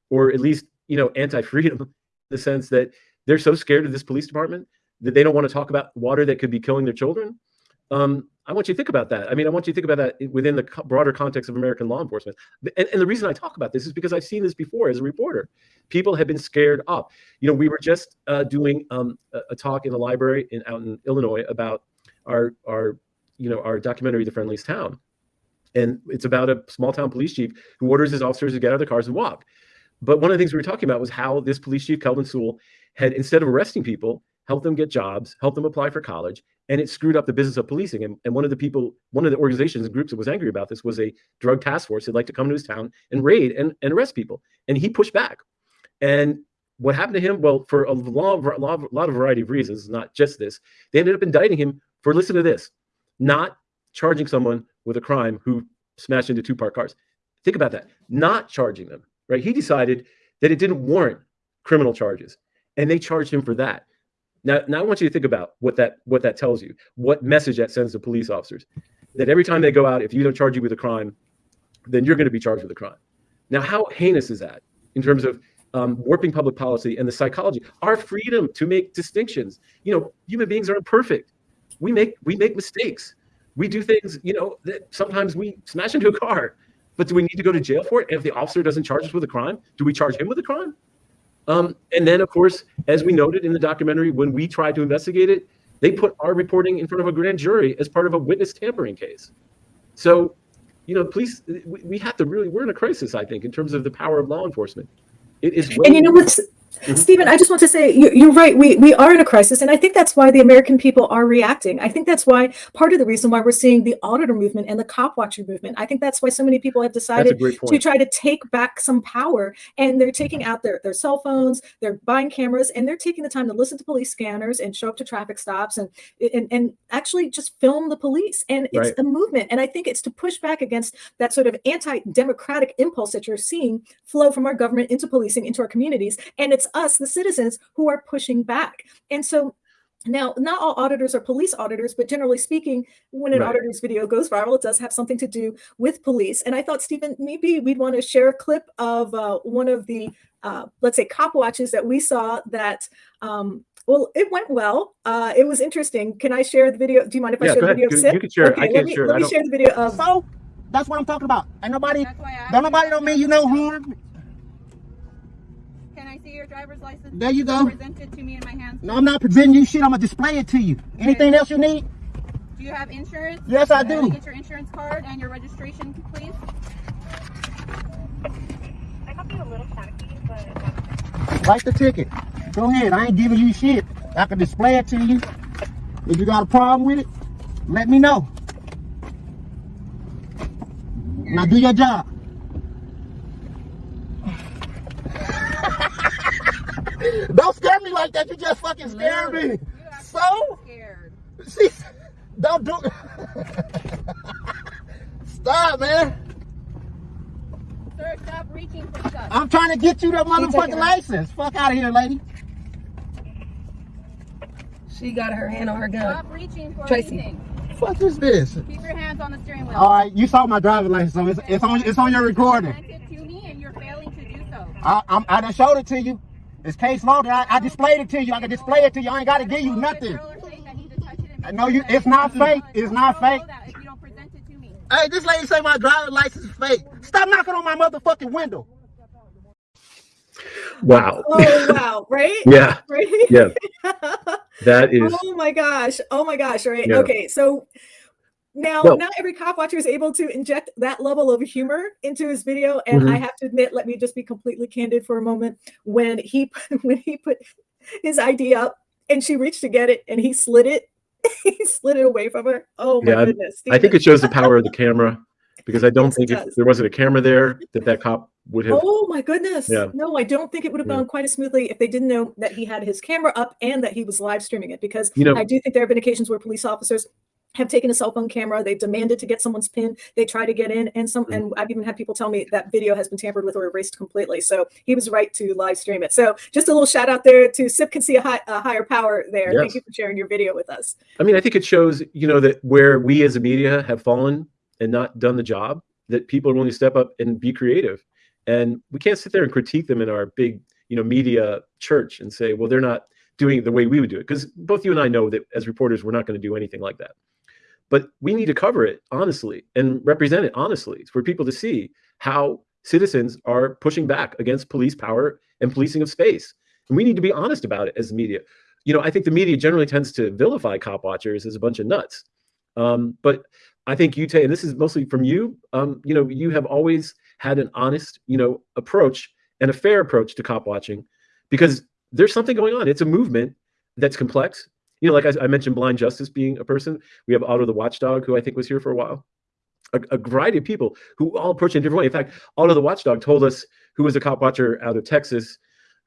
or at least you know anti-freedom, in the sense that they're so scared of this police department that they don't want to talk about water that could be killing their children um, I want you to think about that. I mean, I want you to think about that within the broader context of American law enforcement. And, and, the reason I talk about this is because I've seen this before as a reporter. People have been scared up. You know, we were just uh, doing um, a, a, talk in the library in out in Illinois about our our you know our documentary, The Friendliest Town, and it's about a small town police chief who orders his officers to get out of their cars and walk. But one of the things we were talking about was how this police chief, Kelvin Sewell, had instead of arresting people, helped them get jobs, helped them apply for college, and it screwed up the business of policing. And, and one of the people, one of the organizations and groups that was angry about this was a drug task force that'd like to come to his town and raid and, and arrest people. And he pushed back. And what happened to him? Well, for a lot, of, lot of variety of reasons, not just this, they ended up indicting him for listen to this, not charging someone with a crime who smashed into two parked cars. Think about that. Not charging them, right? He decided that it didn't warrant criminal charges, and they charged him for that. Now, now I want you to think about what that what that tells you, what message that sends to police officers, that every time they go out, if you don't charge you with a crime, then you're going to be charged with a crime. Now, how heinous is that in terms of um, warping public policy and the psychology, our freedom to make distinctions? You know, human beings aren't perfect. We make we make mistakes. We do things, you know, that sometimes we smash into a car. But do we need to go to jail for it? And if the officer doesn't charge us with a crime, do we charge him with a crime? Um, and then, of course, as we noted in the documentary, when we tried to investigate it, they put our reporting in front of a grand jury as part of a witness tampering case. So, you know, police, we, we have to really, we're in a crisis, I think, in terms of the power of law enforcement. It is. And you know what's. Stephen, I just want to say you're right. We we are in a crisis, and I think that's why the American people are reacting. I think that's why part of the reason why we're seeing the auditor movement and the cop watcher movement. I think that's why so many people have decided to try to take back some power, and they're taking out their their cell phones, they're buying cameras, and they're taking the time to listen to police scanners and show up to traffic stops and and, and actually just film the police. And it's right. a movement, and I think it's to push back against that sort of anti-democratic impulse that you're seeing flow from our government into policing, into our communities, and it's us, the citizens, who are pushing back. And so now, not all auditors are police auditors, but generally speaking, when an right. auditor's video goes viral, it does have something to do with police. And I thought, Stephen, maybe we'd want to share a clip of uh, one of the, uh, let's say, cop watches that we saw that, um, well, it went well. Uh, it was interesting. Can I share the video? Do you mind if yeah, I share the video? You, you can share okay, I can me, share Let me share the video of. So, that's what I'm talking about. And nobody, don't nobody don't mean you no harm see your driver's license? There you go. Present it to me in my hands. No, I'm not presenting you shit. I'm gonna display it to you. Okay. Anything else you need? Do you have insurance? Yes, I do. Get your insurance card and your registration, please. I might be a little tacky, but. Write the ticket. Go ahead. I ain't giving you shit. I can display it to you. If you got a problem with it, let me know. Now do your job. Don't scare me like that. You just fucking scared me. So? Scared. See, don't do Stop, man. Sir, stop reaching for stuff. I'm trying to get you the motherfucking license. Fuck out of here, lady. She got her hand on her gun. Stop reaching for Tracy. anything. Fuck is this? Keep your hands on the steering wheel. All right, you saw my driving license, so it's, it's on it's on your recording. It to me and you're failing to do so. I, I'm, I done showed it to you. It's case law. I, I displayed it to you. I can display it to you. I ain't got to give you nothing. No, you. It's not fake. It's not fake. Hey, this lady say my driver's license is fake. Stop knocking on my motherfucking window. Wow. Oh wow, right? yeah. Right? Yeah. That is Oh my gosh. Oh my gosh, right? Yeah. Okay. So now, well, not every cop watcher is able to inject that level of humor into his video, and mm-hmm. I have to admit, let me just be completely candid for a moment. When he when he put his ID up, and she reached to get it, and he slid it, he slid it away from her. Oh my yeah, goodness! I think it shows the power of the camera because I don't yes, think if there wasn't a camera there, that that cop would have. Oh my goodness! Yeah. No, I don't think it would have gone quite as smoothly if they didn't know that he had his camera up and that he was live streaming it. Because you know, I do think there have been occasions where police officers have taken a cell phone camera. They've demanded to get someone's pin. They try to get in, and some, mm-hmm. and I've even had people tell me that video has been tampered with or erased completely. So he was right to live stream it. So just a little shout out there to SIP can see a, high, a higher power there. Yes. Thank you for sharing your video with us. I mean, I think it shows, you know, that where we as a media have fallen and not done the job, that people are willing to step up and be creative. And we can't sit there and critique them in our big, you know, media church and say, well, they're not doing it the way we would do it. Because both you and I know that as reporters, we're not going to do anything like that but we need to cover it honestly and represent it honestly for people to see how citizens are pushing back against police power and policing of space. And we need to be honest about it as the media. You know, I think the media generally tends to vilify cop watchers as a bunch of nuts. Um, but I think you, Tay, and this is mostly from you, um, you know, you have always had an honest, you know, approach and a fair approach to cop watching because there's something going on. It's a movement that's complex you know, like I, I, mentioned, Blind Justice being a person. We have Otto the Watchdog, who I think was here for a while. A, a variety of people who all approach in a different way. In fact, Otto the Watchdog told us, who was a cop watcher out of Texas,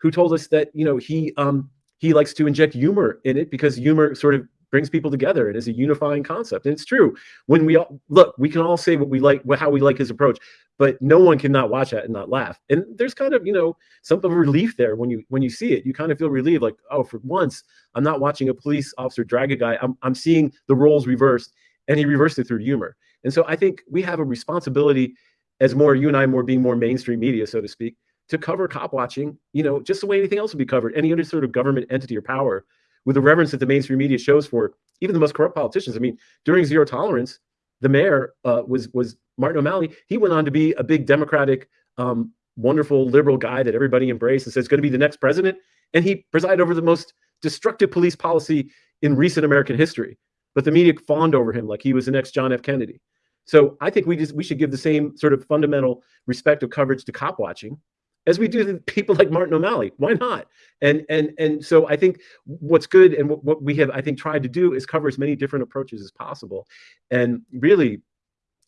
who told us that you know he um, he likes to inject humor in it because humor sort of brings people together and is a unifying concept. And it's true. When we all look, we can all say what we like, how we like his approach, but no one can not watch that and not laugh. And there's kind of, you know, some of relief there when you when you see it. You kind of feel relieved, like, oh, for once, I'm not watching a police officer drag a guy. I'm I'm seeing the roles reversed, and he reversed it through humor. And so I think we have a responsibility as more you and I more being more mainstream media, so to speak, to cover cop watching, you know, just the way anything else would be covered, any other sort of government entity or power with the reverence that the mainstream media shows for even the most corrupt politicians. I mean, during zero tolerance, the mayor uh, was was Martin O'Malley. He went on to be a big Democratic, um, wonderful liberal guy that everybody embraced and says going to be the next president. And he presided over the most destructive police policy in recent American history. But the media fawned over him like he was the next John F. Kennedy. So I think we just we should give the same sort of fundamental respect of coverage to cop watching as we do to people like Martin O'Malley. Why not? And and and so I think what's good and what, what we have I think tried to do is cover as many different approaches as possible. And really,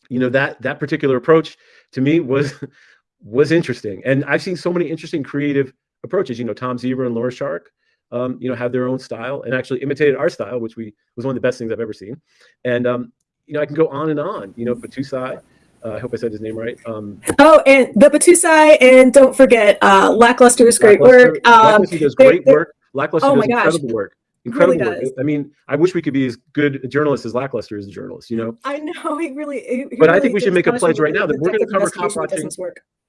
you know, that that particular approach to me was was interesting. And I've seen so many interesting creative approaches. You know, Tom Zebra and Laura Shark. Um, you know, have their own style and actually imitated our style, which we was one of the best things I've ever seen. And um, you know, I can go on and on. You know, Batusai, uh, I hope I said his name right. Um, oh, and the Batusai, and don't forget, uh, Lackluster is great Lackluster, work. Um, Lackluster does great work. Lackluster oh does incredible work. Incredible really work. I mean, I wish we could be as good a journalist as Lackluster is a journalist. You know. I know he really. But really I think we should make a pledge right now that we're going to cover cop watching.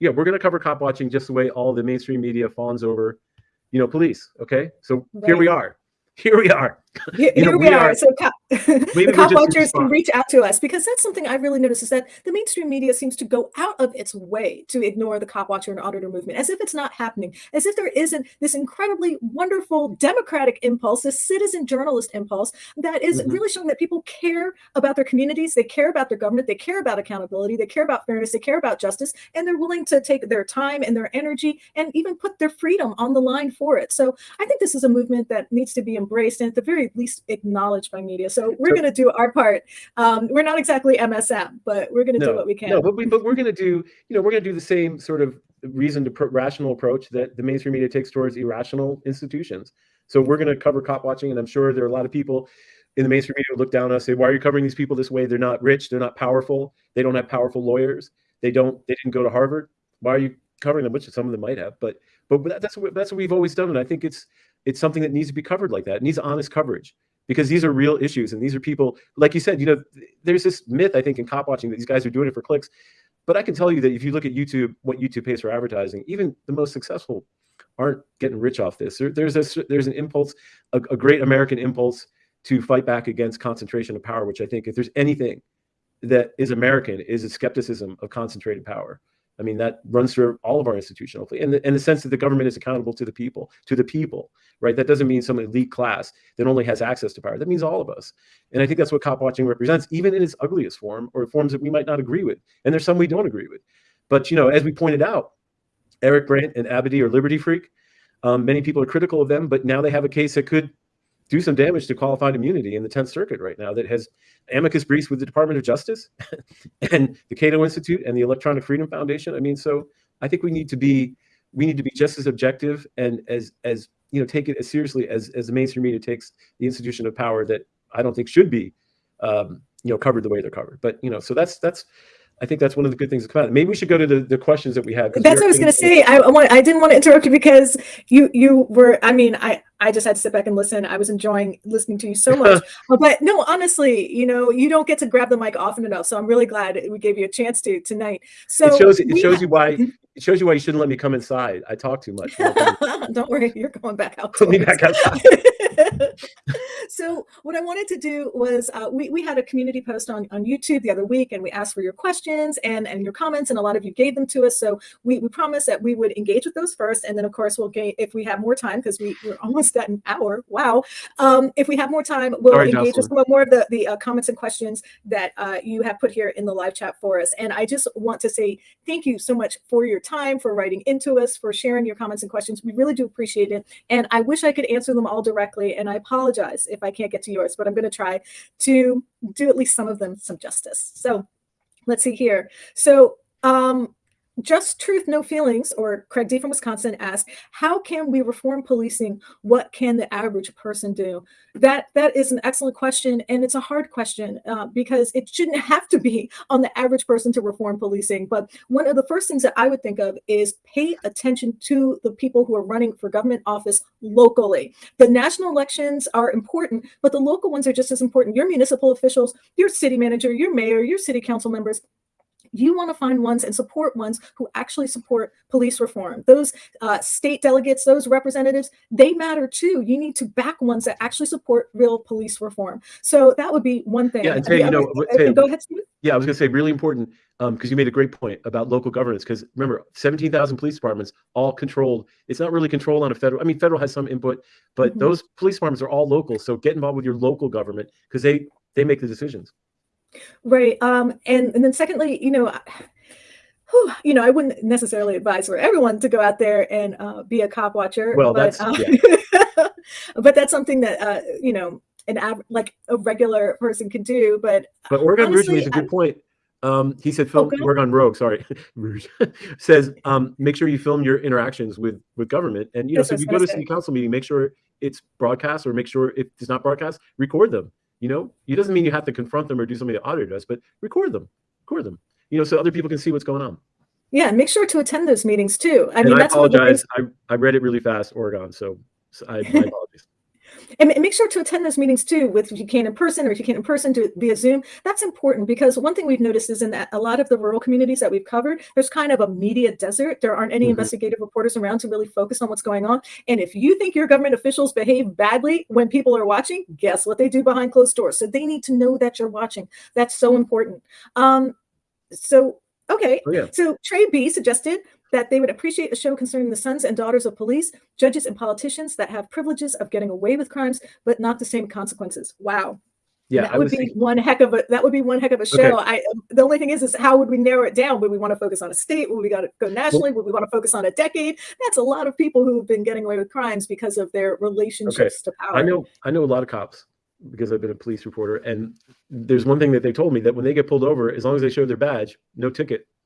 Yeah, we're going to cover cop watching just the way all the mainstream media fawns over, you know, police. Okay, so right. here we are here we are. Here, you know, here we, we, are. are so cop, the cop watchers can reach out to us because that's something I've really noticed is that the mainstream media seems to go out of its way to ignore the cop watcher and auditor movement as if it's not happening, as if there isn't this incredibly wonderful democratic impulse, this citizen journalist impulse that is mm-hmm. really showing that people care about their communities, they care about their government, they care about accountability, they care about fairness, they care about justice, and they're willing to take their time and their energy and even put their freedom on the line for it. So I think this is a movement that needs to be embraced and at the very least acknowledged by media. So we're going to do our part. Um, we're not exactly MSM, but we're going to no, do what we can. No, but, we, but we're going to do, you know, we're going to do the same sort of reasoned rational approach that the mainstream media takes towards irrational institutions. So we're going to cover cop watching, and I'm sure there are a lot of people in the mainstream media who look down on us say, "Why are you covering these people this way? They're not rich. They're not powerful. They don't have powerful lawyers. They don't. They didn't go to Harvard. Why are you covering them?" Which some of them might have, but but that's what that's what we've always done, and I think it's it's something that needs to be covered like that. It needs honest coverage because these are real issues and these are people, like you said, you know, there's this myth I think in cop watching that these guys are doing it for clicks. But I can tell you that if you look at YouTube, what YouTube pays for advertising, even the most successful aren't getting rich off this. There, there's a there's an impulse, a, a great American impulse to fight back against concentration of power, which I think if there's anything that is American is a skepticism of concentrated power. I mean, that runs through all of our institutional, and in, in the sense that the government is accountable to the people, to the people, right? That doesn't mean some elite class that only has access to power. That means all of us. And I think that's what cop watching represents, even in its ugliest form or forms that we might not agree with. And there's some we don't agree with. But, you know, as we pointed out, Eric Brandt and Abedi are liberty freak. Um, many people are critical of them, but now they have a case that could do some damage to qualified immunity in the 10th Circuit right now that has amicus briefs with the Department of Justice and the Cato Institute and the Electronic Freedom Foundation. I mean, so I think we need to be we need to be just as objective and as as you know take it as seriously as as the mainstream media takes the institution of power that I don't think should be um, you know covered the way they're covered. But you know, so that's that's I think that's one of the good things to come out. Maybe we should go to the, the questions that we have. That's what I was going to say. I, I want. I didn't want to interrupt you because you you were. I mean, I I just had to sit back and listen. I was enjoying listening to you so much. but no, honestly, you know, you don't get to grab the mic often enough. So I'm really glad we gave you a chance to tonight. So it shows it shows you why it shows you why you shouldn't let me come inside. I talk too much. don't worry, you're going back out. Put me back outside. so what I wanted to do was uh, we, we had a community post on, on YouTube the other week and we asked for your questions and, and your comments and a lot of you gave them to us. So we, we promised that we would engage with those first. And then of course we'll gain, if we have more time, because we, we're almost at an hour. Wow. Um, if we have more time, we'll Sorry, engage Jocelyn. with some more of the, the uh, comments and questions that uh, you have put here in the live chat for us. And I just want to say thank you so much for your time, for writing into us, for sharing your comments and questions. We really do appreciate it. And I wish I could answer them all directly. And I apologize if I can't get to yours, but I'm going to try to do at least some of them some justice. So let's see here. So um, just Truth, No Feelings, or Craig D from Wisconsin asked, how can we reform policing? What can the average person do? That That is an excellent question, and it's a hard question uh, because it shouldn't have to be on the average person to reform policing. But one of the first things that I would think of is pay attention to the people who are running for government office locally. The national elections are important, but the local ones are just as important. Your municipal officials, your city manager, your mayor, your city council members, you want to find ones and support ones who actually support police reform. Those uh, state delegates, those representatives, they matter too. You need to back ones that actually support real police reform. So that would be one thing. Yeah, and Tay, you know, Tay, go ahead, Steve. Yeah, I was going to say really important because um, you made a great point about local governance. Because remember, 17,000 police departments, all controlled. It's not really controlled on a federal. I mean, federal has some input, but mm -hmm. those police departments are all local. So get involved with your local government because they they make the decisions. Right. Um, and, and then secondly, you know, whew, you know, I wouldn't necessarily advise for everyone to go out there and uh, be a cop watcher. Well, but, that's, uh, yeah. but that's something that, uh, you know, an av- like a regular person can do. But but Oregon Rouge makes a good I, point. Um, he said, film okay. Oregon Rogue, sorry, Rouge says, um, make sure you film your interactions with with government. And you know, so if you go to a city council meeting, make sure it's broadcast or make sure if it's not broadcast, record them you know, it doesn't mean you have to confront them or do something the auditor does, but record them, record them. You know, so other people can see what's going on. Yeah, make sure to attend those meetings too. I and mean, I apologize. I, I read it really fast, Oregon. So, so I, my apologies. And make sure to attend those meetings too, with if you can in person or if you can't in person do it via Zoom. That's important because one thing we've noticed is in that a lot of the rural communities that we've covered, there's kind of a media desert. There aren't any mm -hmm. investigative reporters around to really focus on what's going on. And if you think your government officials behave badly when people are watching, guess what they do behind closed doors. So they need to know that you're watching. That's so important. Um, so Okay. Oh, yeah. So Trey B suggested that they would appreciate a show concerning the sons and daughters of police, judges, and politicians that have privileges of getting away with crimes, but not the same consequences. Wow. Yeah, that would be thinking... one heck of a that would be one heck of a show. Okay. I the only thing is is how would we narrow it down? Would we want to focus on a state? Would we got to go nationally? Well, would we want to focus on a decade? That's a lot of people who have been getting away with crimes because of their relationships okay. to power. I know I know a lot of cops because I've been a police reporter, and there's one thing that they told me that when they get pulled over, as long as they show their badge, no ticket.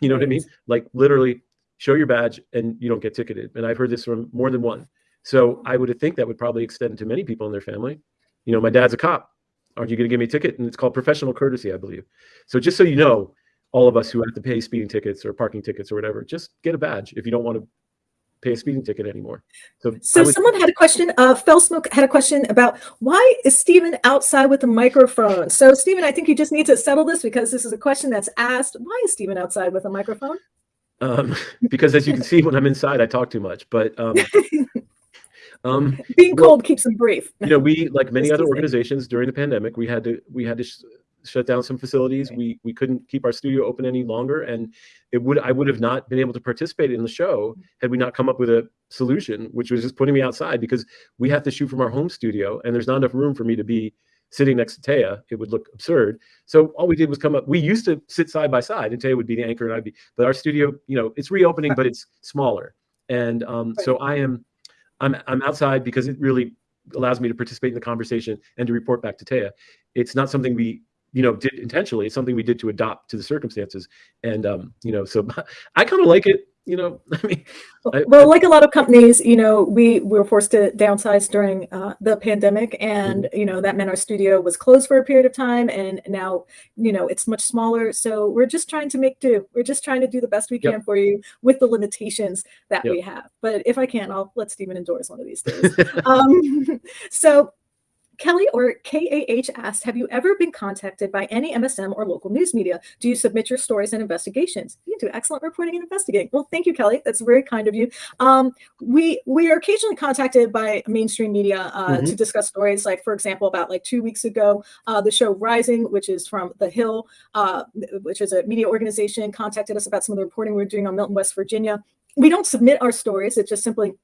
You know what I mean? Like literally show your badge and you don't get ticketed. And I've heard this from more than one. So I would think that would probably extend to many people in their family. You know, my dad's a cop. Aren't you going to give me a ticket? And it's called professional courtesy, I believe. So just so you know, all of us who have to pay speeding tickets or parking tickets or whatever, just get a badge if you don't want to pay a speeding ticket anymore. So, so would, someone had a question. Uh, Fell Smoke had a question about why is Stephen outside with a microphone? So Stephen, I think you just need to settle this because this is a question that's asked. Why is Stephen outside with a microphone? Um, because as you can see, when I'm inside, I talk too much. But um, um, being well, cold keeps them brief. You know, we like many other organizations during the pandemic, we had to we had to shut down some facilities. We we couldn't keep our studio open any longer, and it would I would have not been able to participate in the show had we not come up with a solution, which was just putting me outside because we have to shoot from our home studio, and there's not enough room for me to be sitting next to Taya. It would look absurd. So all we did was come up. We used to sit side by side, and Taya would be the anchor, and I'd be. But our studio, you know, it's reopening, but it's smaller, and um, so I am. I'm I'm outside because it really allows me to participate in the conversation and to report back to Taya. It's not something we you know did intentionally it's something we did to adopt to the circumstances and um you know so i kind of like it you know, I mean, well, like a lot of companies, you know, we, we were forced to downsize during uh, the pandemic, and mm-hmm. you know that meant our studio was closed for a period of time, and now you know it's much smaller. So we're just trying to make do. We're just trying to do the best we can yep. for you with the limitations that yep. we have. But if I can, I'll let Stephen endorse one of these days. um, so Kelly or KAH asked, have you ever been contacted by any MSM or local news media? Do you submit your stories and investigations? You do excellent reporting and investigating. Well, thank you, Kelly. That's very kind of you. Um, we we are occasionally contacted by mainstream media uh, mm-hmm. to discuss stories. Like, for example, about like two weeks ago, uh, the show Rising, which is from The Hill, uh, which is a media organization, contacted us about some of the reporting we we're doing on Milton, West Virginia. We don't submit our stories. It's just simply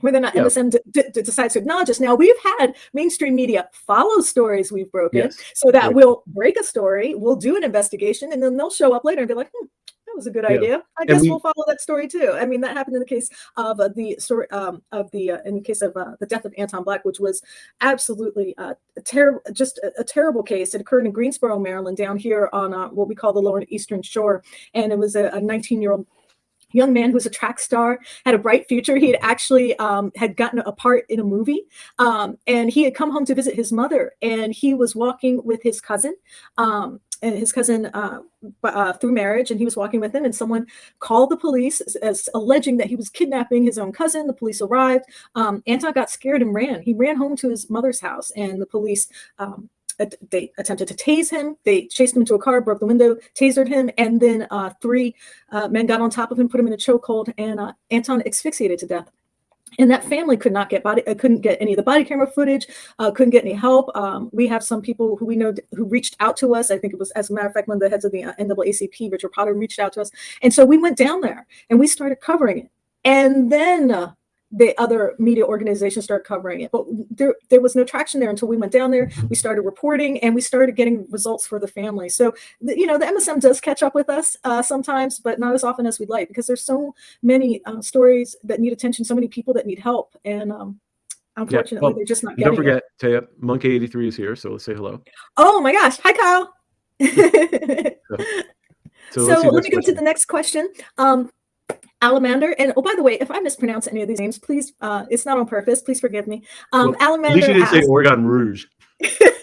whether or not yep. MSM decides to acknowledge us. Now, we've had mainstream media follow stories we've broken yes. so that we'll break a story, we'll do an investigation, and then they'll show up later and be like, hmm, that was a good yeah. idea. I guess we, will follow that story too. I mean, that happened in the case of uh, the story um, of the uh, in the case of uh, the death of Anton Black, which was absolutely uh, a terrible, just a, a, terrible case. It occurred in Greensboro, Maryland, down here on uh, what we call the Lower Eastern Shore, and it was a 19 year old young man who was a track star, had a bright future. He had actually um, had gotten a part in a movie, um, and he had come home to visit his mother. And he was walking with his cousin, um, and his cousin uh, uh, through marriage, and he was walking with him. And someone called the police as, as alleging that he was kidnapping his own cousin. The police arrived. Um, Anton got scared and ran. He ran home to his mother's house, and the police um, they attempted to tase him. They chased him into a car, broke the window, tasered him, and then uh, three uh, men got on top of him, put him in a chokehold, and uh, Anton asphyxiated to death. And that family could not get body, uh, couldn't get any of the body camera footage, uh, couldn't get any help. Um, we have some people who we know who reached out to us. I think it was, as a matter of fact, one of the heads of the uh, NAACP, Richard Potter, reached out to us, and so we went down there and we started covering it. And then the other media organizations start covering it. But there, there was no traction there until we went down there. We started reporting and we started getting results for the family. So, you know, the MSM does catch up with us uh, sometimes, but not as often as we'd like because there's so many uh, stories that need attention, so many people that need help. And um, unfortunately, yeah, well, they're just not getting Don't forget, it. Taya, Monkey83 is here. So let's say hello. Oh my gosh. Hi, Kyle. so, so, so let me go to the next question. Um, Alamander, and oh, by the way, if I mispronounce any of these names, please, uh, it's not on purpose. Please forgive me. Um, well, Alamander. At least you didn't asked, say Oregon Rouge.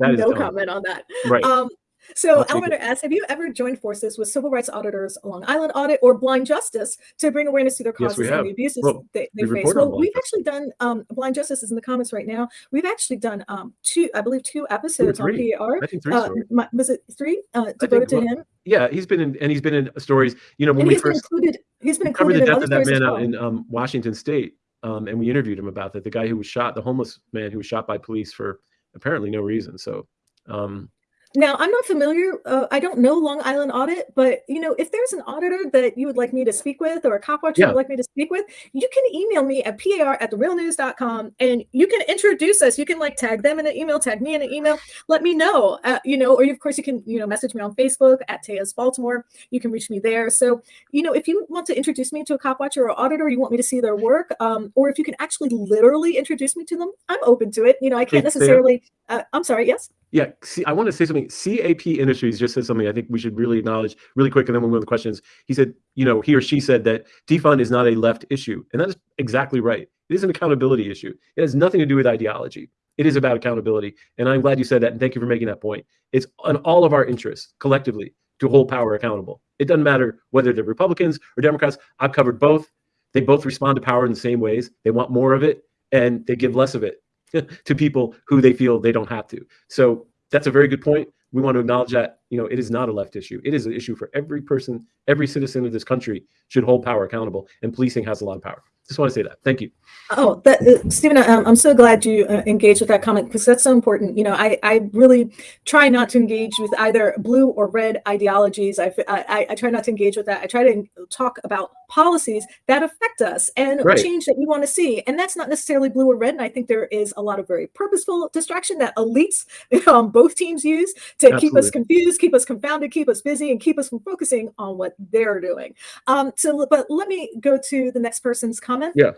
no comment on that. Right. Um, so Alamander asks, have you ever joined forces with civil rights auditors Long Island Audit or Blind Justice to bring awareness to their causes yes, and the abuses well, they, they face? Well, we've actually done, um, Blind Justice is in the comments right now. We've actually done um, two, I believe two episodes two on PAR. I think three uh, was it three? Uh, devoted to him? Yeah, he's been in, and he's been in stories, you know, when and we first included, he's been covered the death of that man out in um, Washington State. Um, and we interviewed him about that. The guy who was shot, the homeless man who was shot by police for apparently no reason. So, um, now, I'm not familiar. Uh, I don't know Long Island Audit, but you know, if there's an auditor that you would like me to speak with, or a cop watcher yeah. you would like me to speak with, you can email me at par at therealnews.com, and you can introduce us. You can like tag them in an email, tag me in an email. Let me know. Uh, you know, or you, of course you can you know message me on Facebook at Tejas Baltimore. You can reach me there. So you know, if you want to introduce me to a cop watcher or auditor, you want me to see their work, um, or if you can actually literally introduce me to them, I'm open to it. You know, I can't necessarily. Uh, I'm sorry. Yes. Yeah, see, I want to say something. CAP Industries just said something I think we should really acknowledge really quick, and then we'll move to the questions. He said, you know, he or she said that defund is not a left issue, and that is exactly right. It is an accountability issue. It has nothing to do with ideology. It is about accountability, and I'm glad you said that, and thank you for making that point. It's on all of our interests collectively to hold power accountable. It doesn't matter whether they're Republicans or Democrats. I've covered both. They both respond to power in the same ways. They want more of it, and they give less of it to people who they feel they don't have to. So that's a very good point. We want to acknowledge that you know it is not a left issue. It is an issue for every person, every citizen of this country should hold power accountable, and policing has a lot of power. Just want to say that. Thank you. Oh, uh, Stephen, um, I'm so glad you uh, engaged with that comment because that's so important. You know, I, I really try not to engage with either blue or red ideologies. I, I, I try not to engage with that. I try to talk about policies that affect us and right. change that we want to see. And that's not necessarily blue or red. And I think there is a lot of very purposeful distraction that elites um, both teams use to Absolutely. keep us confused, keep us confounded, keep us busy, and keep us from focusing on what they're doing. Um, so, but let me go to the next person's comment comment? Yeah.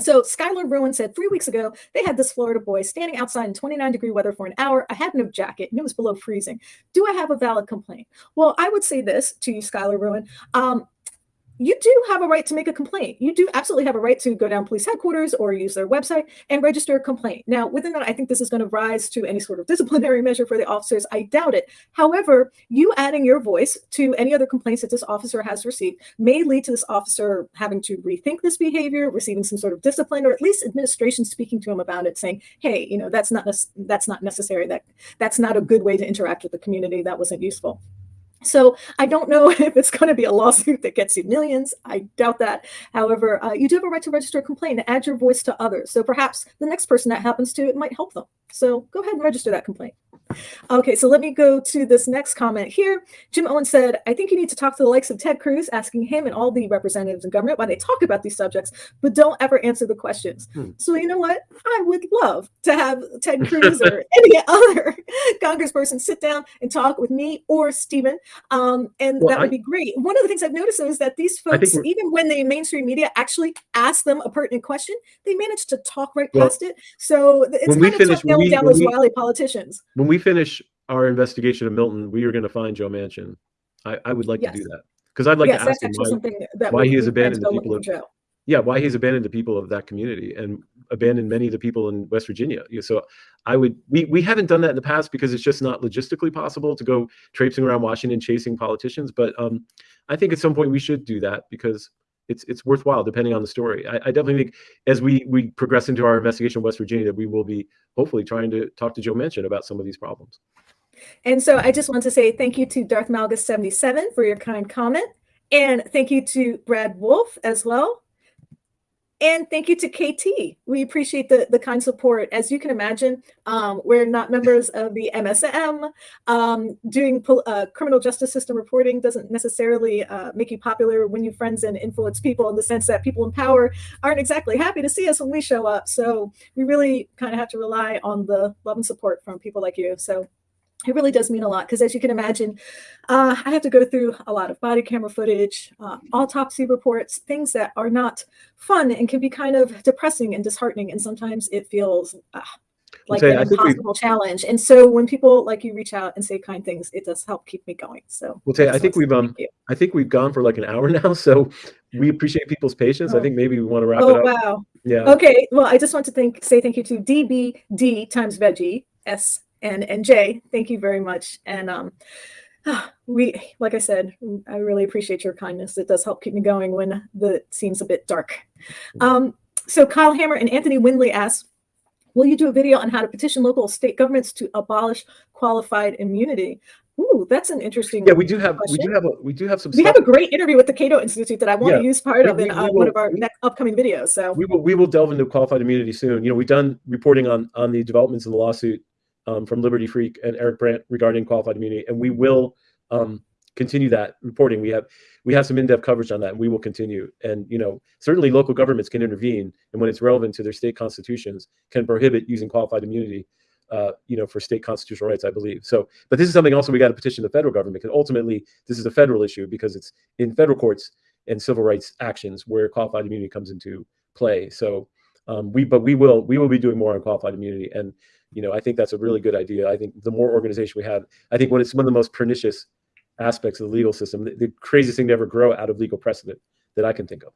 So Skylar Ruin said three weeks ago they had this Florida boy standing outside in 29 degree weather for an hour. I had no jacket and it was below freezing. Do I have a valid complaint? Well, I would say this to you, Skylar Ruin. Um, you do have a right to make a complaint. You do absolutely have a right to go down police headquarters or use their website and register a complaint. Now, within that, I think this is going to rise to any sort of disciplinary measure for the officers. I doubt it. However, you adding your voice to any other complaints that this officer has received may lead to this officer having to rethink this behavior, receiving some sort of discipline, or at least administration speaking to him about it, saying, "Hey, you know, that's not that's not necessary. That that's not a good way to interact with the community. That wasn't useful." So I don't know if it's going to be a lawsuit that gets you millions. I doubt that. However, uh, you do have a right to register a complaint and add your voice to others. So perhaps the next person that happens to it might help them. So go ahead and register that complaint. Okay, so let me go to this next comment here. Jim Owen said, I think you need to talk to the likes of Ted Cruz, asking him and all the representatives in government why they talk about these subjects, but don't ever answer the questions. Hmm. So you know what? I would love to have Ted Cruz or any other congressperson sit down and talk with me or Stephen. Um, and well, that would I, be great. One of the things I've noticed is that these folks, even when the mainstream media actually ask them a pertinent question, they manage to talk right well, past it. So it's kind of finish, tough down those wily politicians. When we finish our investigation of Milton, we are going to find Joe Manchin. I, I would like yes. to do that because I'd like yes, to ask him why, why he has abandoned the people of Joe. Yeah, why he's abandoned the people of that community and abandoned many of the people in West Virginia. So I would we we haven't done that in the past because it's just not logistically possible to go traipsing around Washington chasing politicians. But um, I think at some point we should do that because it's it's worthwhile depending on the story. I, I, definitely think as we we progress into our investigation of West Virginia that we will be hopefully trying to talk to Joe Manchin about some of these problems. And so I just want to say thank you to Darth Malgus 77 for your kind comment. And thank you to Brad Wolf as well. And thank you to KT. We appreciate the, the kind support. As you can imagine, um, we're not members of the MSM. Um, doing uh, criminal justice system reporting doesn't necessarily uh, make you popular when you friends and influence people in the sense that people in power aren't exactly happy to see us when we show up. So we really kind of have to rely on the love and support from people like you. So it really does mean a lot because as you can imagine uh, i have to go through a lot of body camera footage uh, autopsy reports things that are not fun and can be kind of depressing and disheartening and sometimes it feels uh, like an impossible challenge. And so when people like you reach out and say kind things it does help keep me going. So well say i think we've um i think we've gone for like an hour now so we appreciate people's patience. Oh. i think maybe we want to wrap oh, it up. Oh, wow. Yeah. Okay well i just want to thank say thank you to dbd times veggie s and and Jay, thank you very much. And um, we, like I said, I really appreciate your kindness. It does help keep me going when the seems a bit dark. Um, so Kyle Hammer and Anthony Windley asked, will you do a video on how to petition local state governments to abolish qualified immunity? Ooh, that's an interesting. Yeah, we do have question. we do have a, we do have some. We stuff. have a great interview with the Cato Institute that I want yeah. to use part we, of in uh, will, one of our next upcoming videos. So we will we will delve into qualified immunity soon. You know, we've done reporting on on the developments in the lawsuit um, from Liberty Freak and Eric Brandt regarding qualified immunity, and we will um, continue that reporting. We have we have some in-depth coverage on that, and we will continue. And you know, certainly local governments can intervene, and when it's relevant to their state constitutions, can prohibit using qualified immunity. Uh, you know, for state constitutional rights, I believe. So, but this is something also we got to petition the federal government because ultimately this is a federal issue because it's in federal courts and civil rights actions where qualified immunity comes into play. So, um, we but we will we will be doing more on qualified immunity and you know, I think that's a really good idea. I think the more organization we have, I think when it's one of the most pernicious aspects of the legal system, the, the craziest thing to ever grow out of legal precedent that I can think of.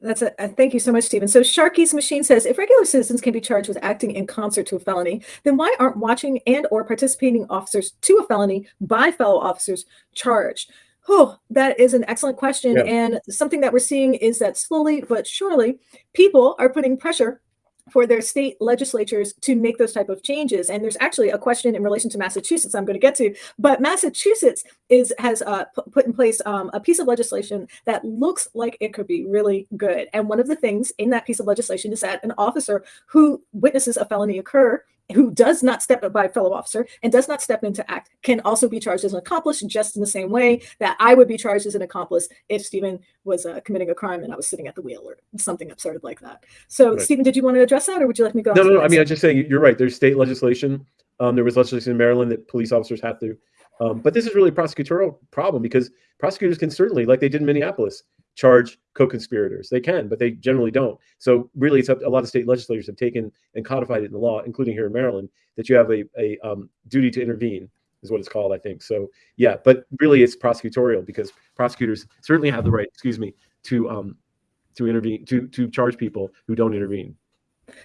That's a, thank you so much, Stephen. So Sharky's machine says, if regular citizens can be charged with acting in concert to a felony, then why aren't watching and or participating officers to a felony by fellow officers charged? Oh, that is an excellent question. Yeah. And something that we're seeing is that slowly but surely, people are putting pressure for their state legislatures to make those type of changes. And there's actually a question in relation to Massachusetts I'm going to get to, but Massachusetts is has uh, put in place um, a piece of legislation that looks like it could be really good. And one of the things in that piece of legislation is that an officer who witnesses a felony occur who does not step up by a fellow officer and does not step in to act can also be charged as an accomplice just in the same way that I would be charged as an accomplice if Stephen was uh, committing a crime and I was sitting at the wheel or something absurd like that. So right. Stephen, did you want to address that or would you like me to go? No, no, no. I mean, I am just saying you're right. There's state legislation. Um, there was legislation in Maryland that police officers have to, um, but this is really a prosecutorial problem because prosecutors can certainly, like they did in Minneapolis, charge co-conspirators. They can, but they generally don't. So really, it's up. A lot of state legislators have taken and codified it in the law, including here in Maryland, that you have a, a um, duty to intervene is what it's called, I think. So yeah, but really it's prosecutorial because prosecutors certainly have the right, excuse me, to um to intervene to to charge people who don't intervene.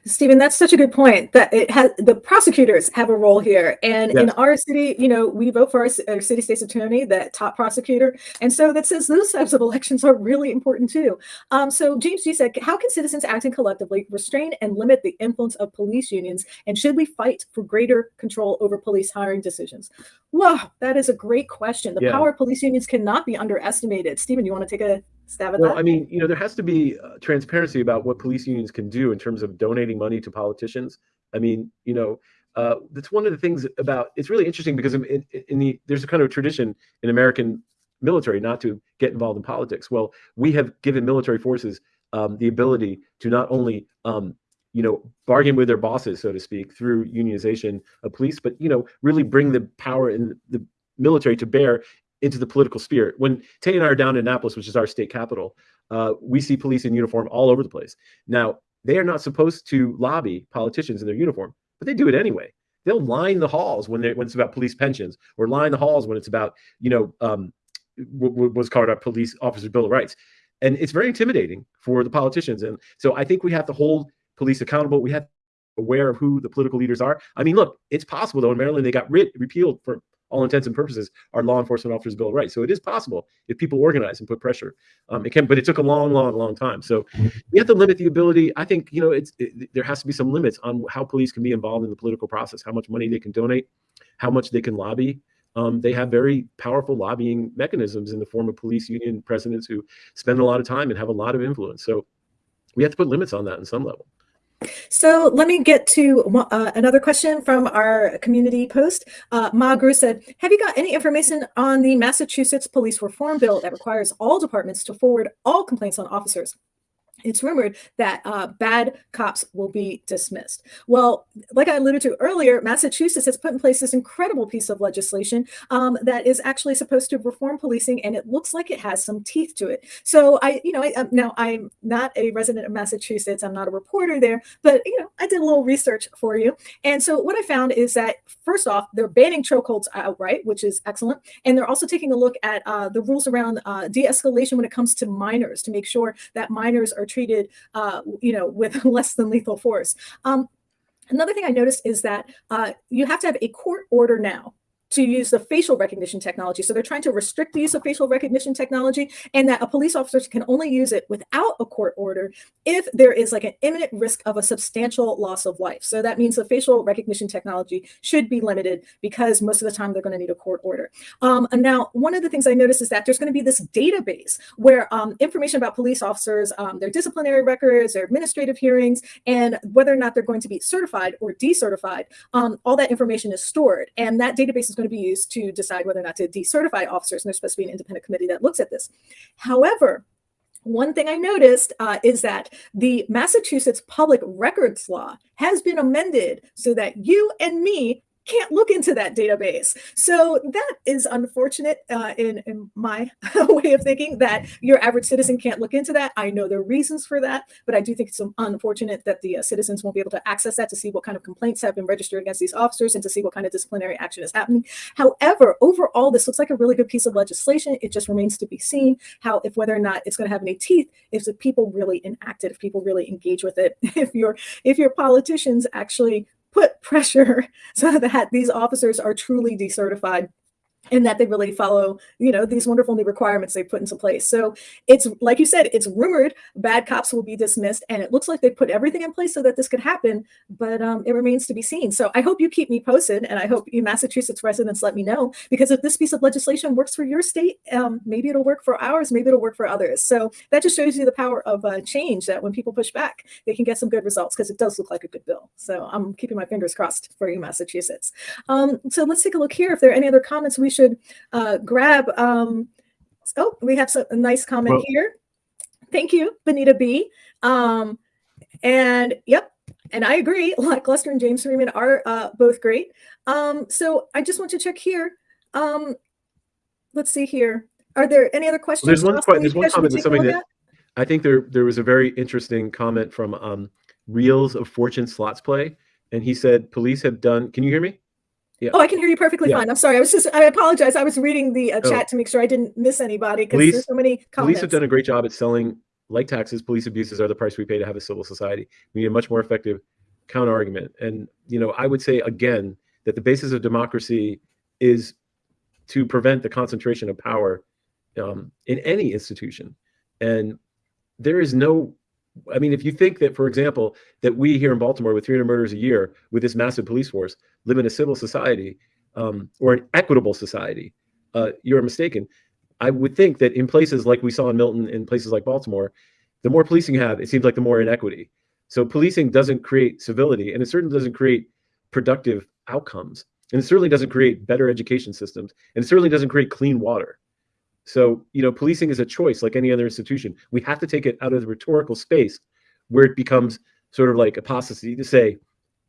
Stephen, that's such a good point that it has the prosecutors have a role here. And yes. in our city, you know, we vote for our, our, city state's attorney, that top prosecutor. And so that says those types of elections are really important too. Um, so James G said, how can citizens acting collectively restrain and limit the influence of police unions? And should we fight for greater control over police hiring decisions? Wow, that is a great question. The yeah. power of police unions cannot be underestimated. Stephen, you want to take a stab well? I mean, you know, there has to be uh, transparency about what police unions can do in terms of donating money to politicians. I mean, you know, uh, that's one of the things about it's really interesting because in, in, the there's a kind of tradition in American military not to get involved in politics. Well, we have given military forces um, the ability to not only um, you know bargain with their bosses, so to speak, through unionization of police, but you know really bring the power in the military to bear into the political sphere. When Tay and I are down in Annapolis, which is our state capital, uh, we see police in uniform all over the place. Now, they are not supposed to lobby politicians in their uniform, but they do it anyway. They'll line the halls when, when it's about police pensions, or line the halls when it's about, you know, um, what's called a police officer bill of rights, and it's very intimidating for the politicians. And so I think we have to hold police accountable. We have to be aware of who the political leaders are. I mean, look, it's possible though in Maryland they got rid repealed for all intents and purposes, our law enforcement officers' bill of rights. So it is possible if people organize and put pressure. Um, it can, but it took a long, long, long time. So we have to limit the ability. I think you know, it's it, there has to be some limits on how police can be involved in the political process, how much money they can donate, how much they can lobby. Um, they have very powerful lobbying mechanisms in the form of police union presidents who spend a lot of time and have a lot of influence. So we have to put limits on that in some level. So let me get to uh, another question from our community post. Uh, Ma Gru said, have you got any information on the Massachusetts police reform bill that requires all departments to forward all complaints on officers it's rumored that uh, bad cops will be dismissed. Well, like I alluded to earlier, Massachusetts has put in place this incredible piece of legislation um, that is actually supposed to reform policing, and it looks like it has some teeth to it. So I, you know, I, um, now I'm not a resident of Massachusetts. I'm not a reporter there, but you know, I did a little research for you. And so what I found is that first off, they're banning chokeholds outright, which is excellent, and they're also taking a look at uh, the rules around uh, de-escalation when it comes to minors to make sure that minors are treated, uh, you know, with less than lethal force. Um, another thing I noticed is that uh, you have to have a court order now to use the facial recognition technology. So they're trying to restrict the use of facial recognition technology and that a police officer can only use it without a court order if there is like an imminent risk of a substantial loss of life. So that means the facial recognition technology should be limited because most of the time they're going to need a court order. Um, and now, one of the things I noticed is that there's going to be this database where um, information about police officers, um, their disciplinary records, their administrative hearings, and whether or not they're going to be certified or decertified, um, all that information is stored. And that database is is going to be used to decide whether or not to decertify officers. And there's supposed to be an independent committee that looks at this. However, one thing I noticed uh, is that the Massachusetts public records law has been amended so that you and me can't look into that database. So that is unfortunate uh, in, in my way of thinking that your average citizen can't look into that. I know there are reasons for that, but I do think it's unfortunate that the uh, citizens won't be able to access that to see what kind of complaints have been registered against these officers and to see what kind of disciplinary action is happening. However, overall, this looks like a really good piece of legislation. It just remains to be seen how, if whether or not it's going to have any teeth, if the people really enact it, if people really engage with it, if your if your politicians actually put pressure so that these officers are truly decertified and that they really follow, you know, these wonderful new requirements they put into place. So it's like you said, it's rumored bad cops will be dismissed, and it looks like they put everything in place so that this could happen, but um, it remains to be seen. So I hope you keep me posted, and I hope you Massachusetts residents let me know because if this piece of legislation works for your state, um, maybe it'll work for ours, maybe it'll work for others. So that just shows you the power of uh, change. That when people push back, they can get some good results because it does look like a good bill. So I'm keeping my fingers crossed for you, Massachusetts. Um, so let's take a look here. If there are any other comments we should uh, grab. Um, oh, we have some, a nice comment well, here. Thank you, Benita B. Um, and yep, and I agree. Lackluster and James Freeman are uh, both great. Um, so I just want to check here. Um, let's see here. Are there any other questions? Well, there's one, there's one comment that's something that I think there there was a very interesting comment from um, Reels of Fortune Slots Play, and he said police have done. Can you hear me? Yeah. Oh, I can hear you perfectly Yeah. fine. I'm sorry. I was just, I apologize. I was reading the uh, Oh. chat to make sure I didn't miss anybody because there's so many Police have done a great job at selling, like taxes, police abuses are the price we pay to have a civil society. We need a much more effective counter argument. And, you know, I would say again that the basis of democracy is to prevent the concentration of power um, in any institution. And there is no, I mean, if you think that, for example, that we here in Baltimore with 300 murders a year with this massive police force live in a civil society um, or an equitable society, uh, you're mistaken. I would think that in places like we saw in Milton, in places like Baltimore, the more policing you have, it seems like the more inequity. So policing doesn't create civility, and it certainly doesn't create productive outcomes, and it certainly doesn't create better education systems, and it certainly doesn't create clean water. So you know, policing is a choice, like any other institution. We have to take it out of the rhetorical space where it becomes sort of like apostasy to say,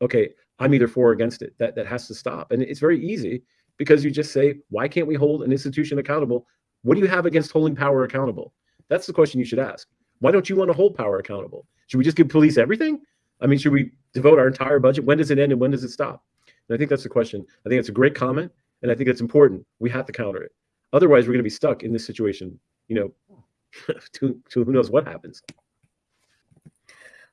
okay, I'm either for or against it. That that has to stop, and it's very easy because you just say, why can't we hold an institution accountable? What do you have against holding power accountable? That's the question you should ask. Why don't you want to hold power accountable? Should we just give police everything? I mean, should we devote our entire budget? When does it end and when does it stop? And I think that's the question. I think it's a great comment, and I think it's important. We have to counter it. Otherwise, we're going to be stuck in this situation, you know, to, to who knows what happens.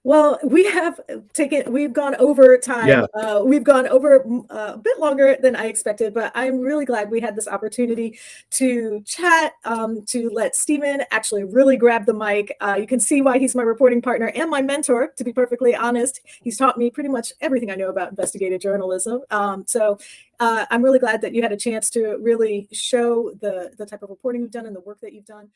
Well, we have taken, we've gone over time. Yeah. Uh, we've gone over uh, a bit longer than I expected, but I'm really glad we had this opportunity to chat, um, to let Stephen actually really grab the mic. Uh, you can see why he's my reporting partner and my mentor, to be perfectly honest. He's taught me pretty much everything I know about investigative journalism. Um, so uh, I'm really glad that you had a chance to really show the, the type of reporting you've done and the work that you've done.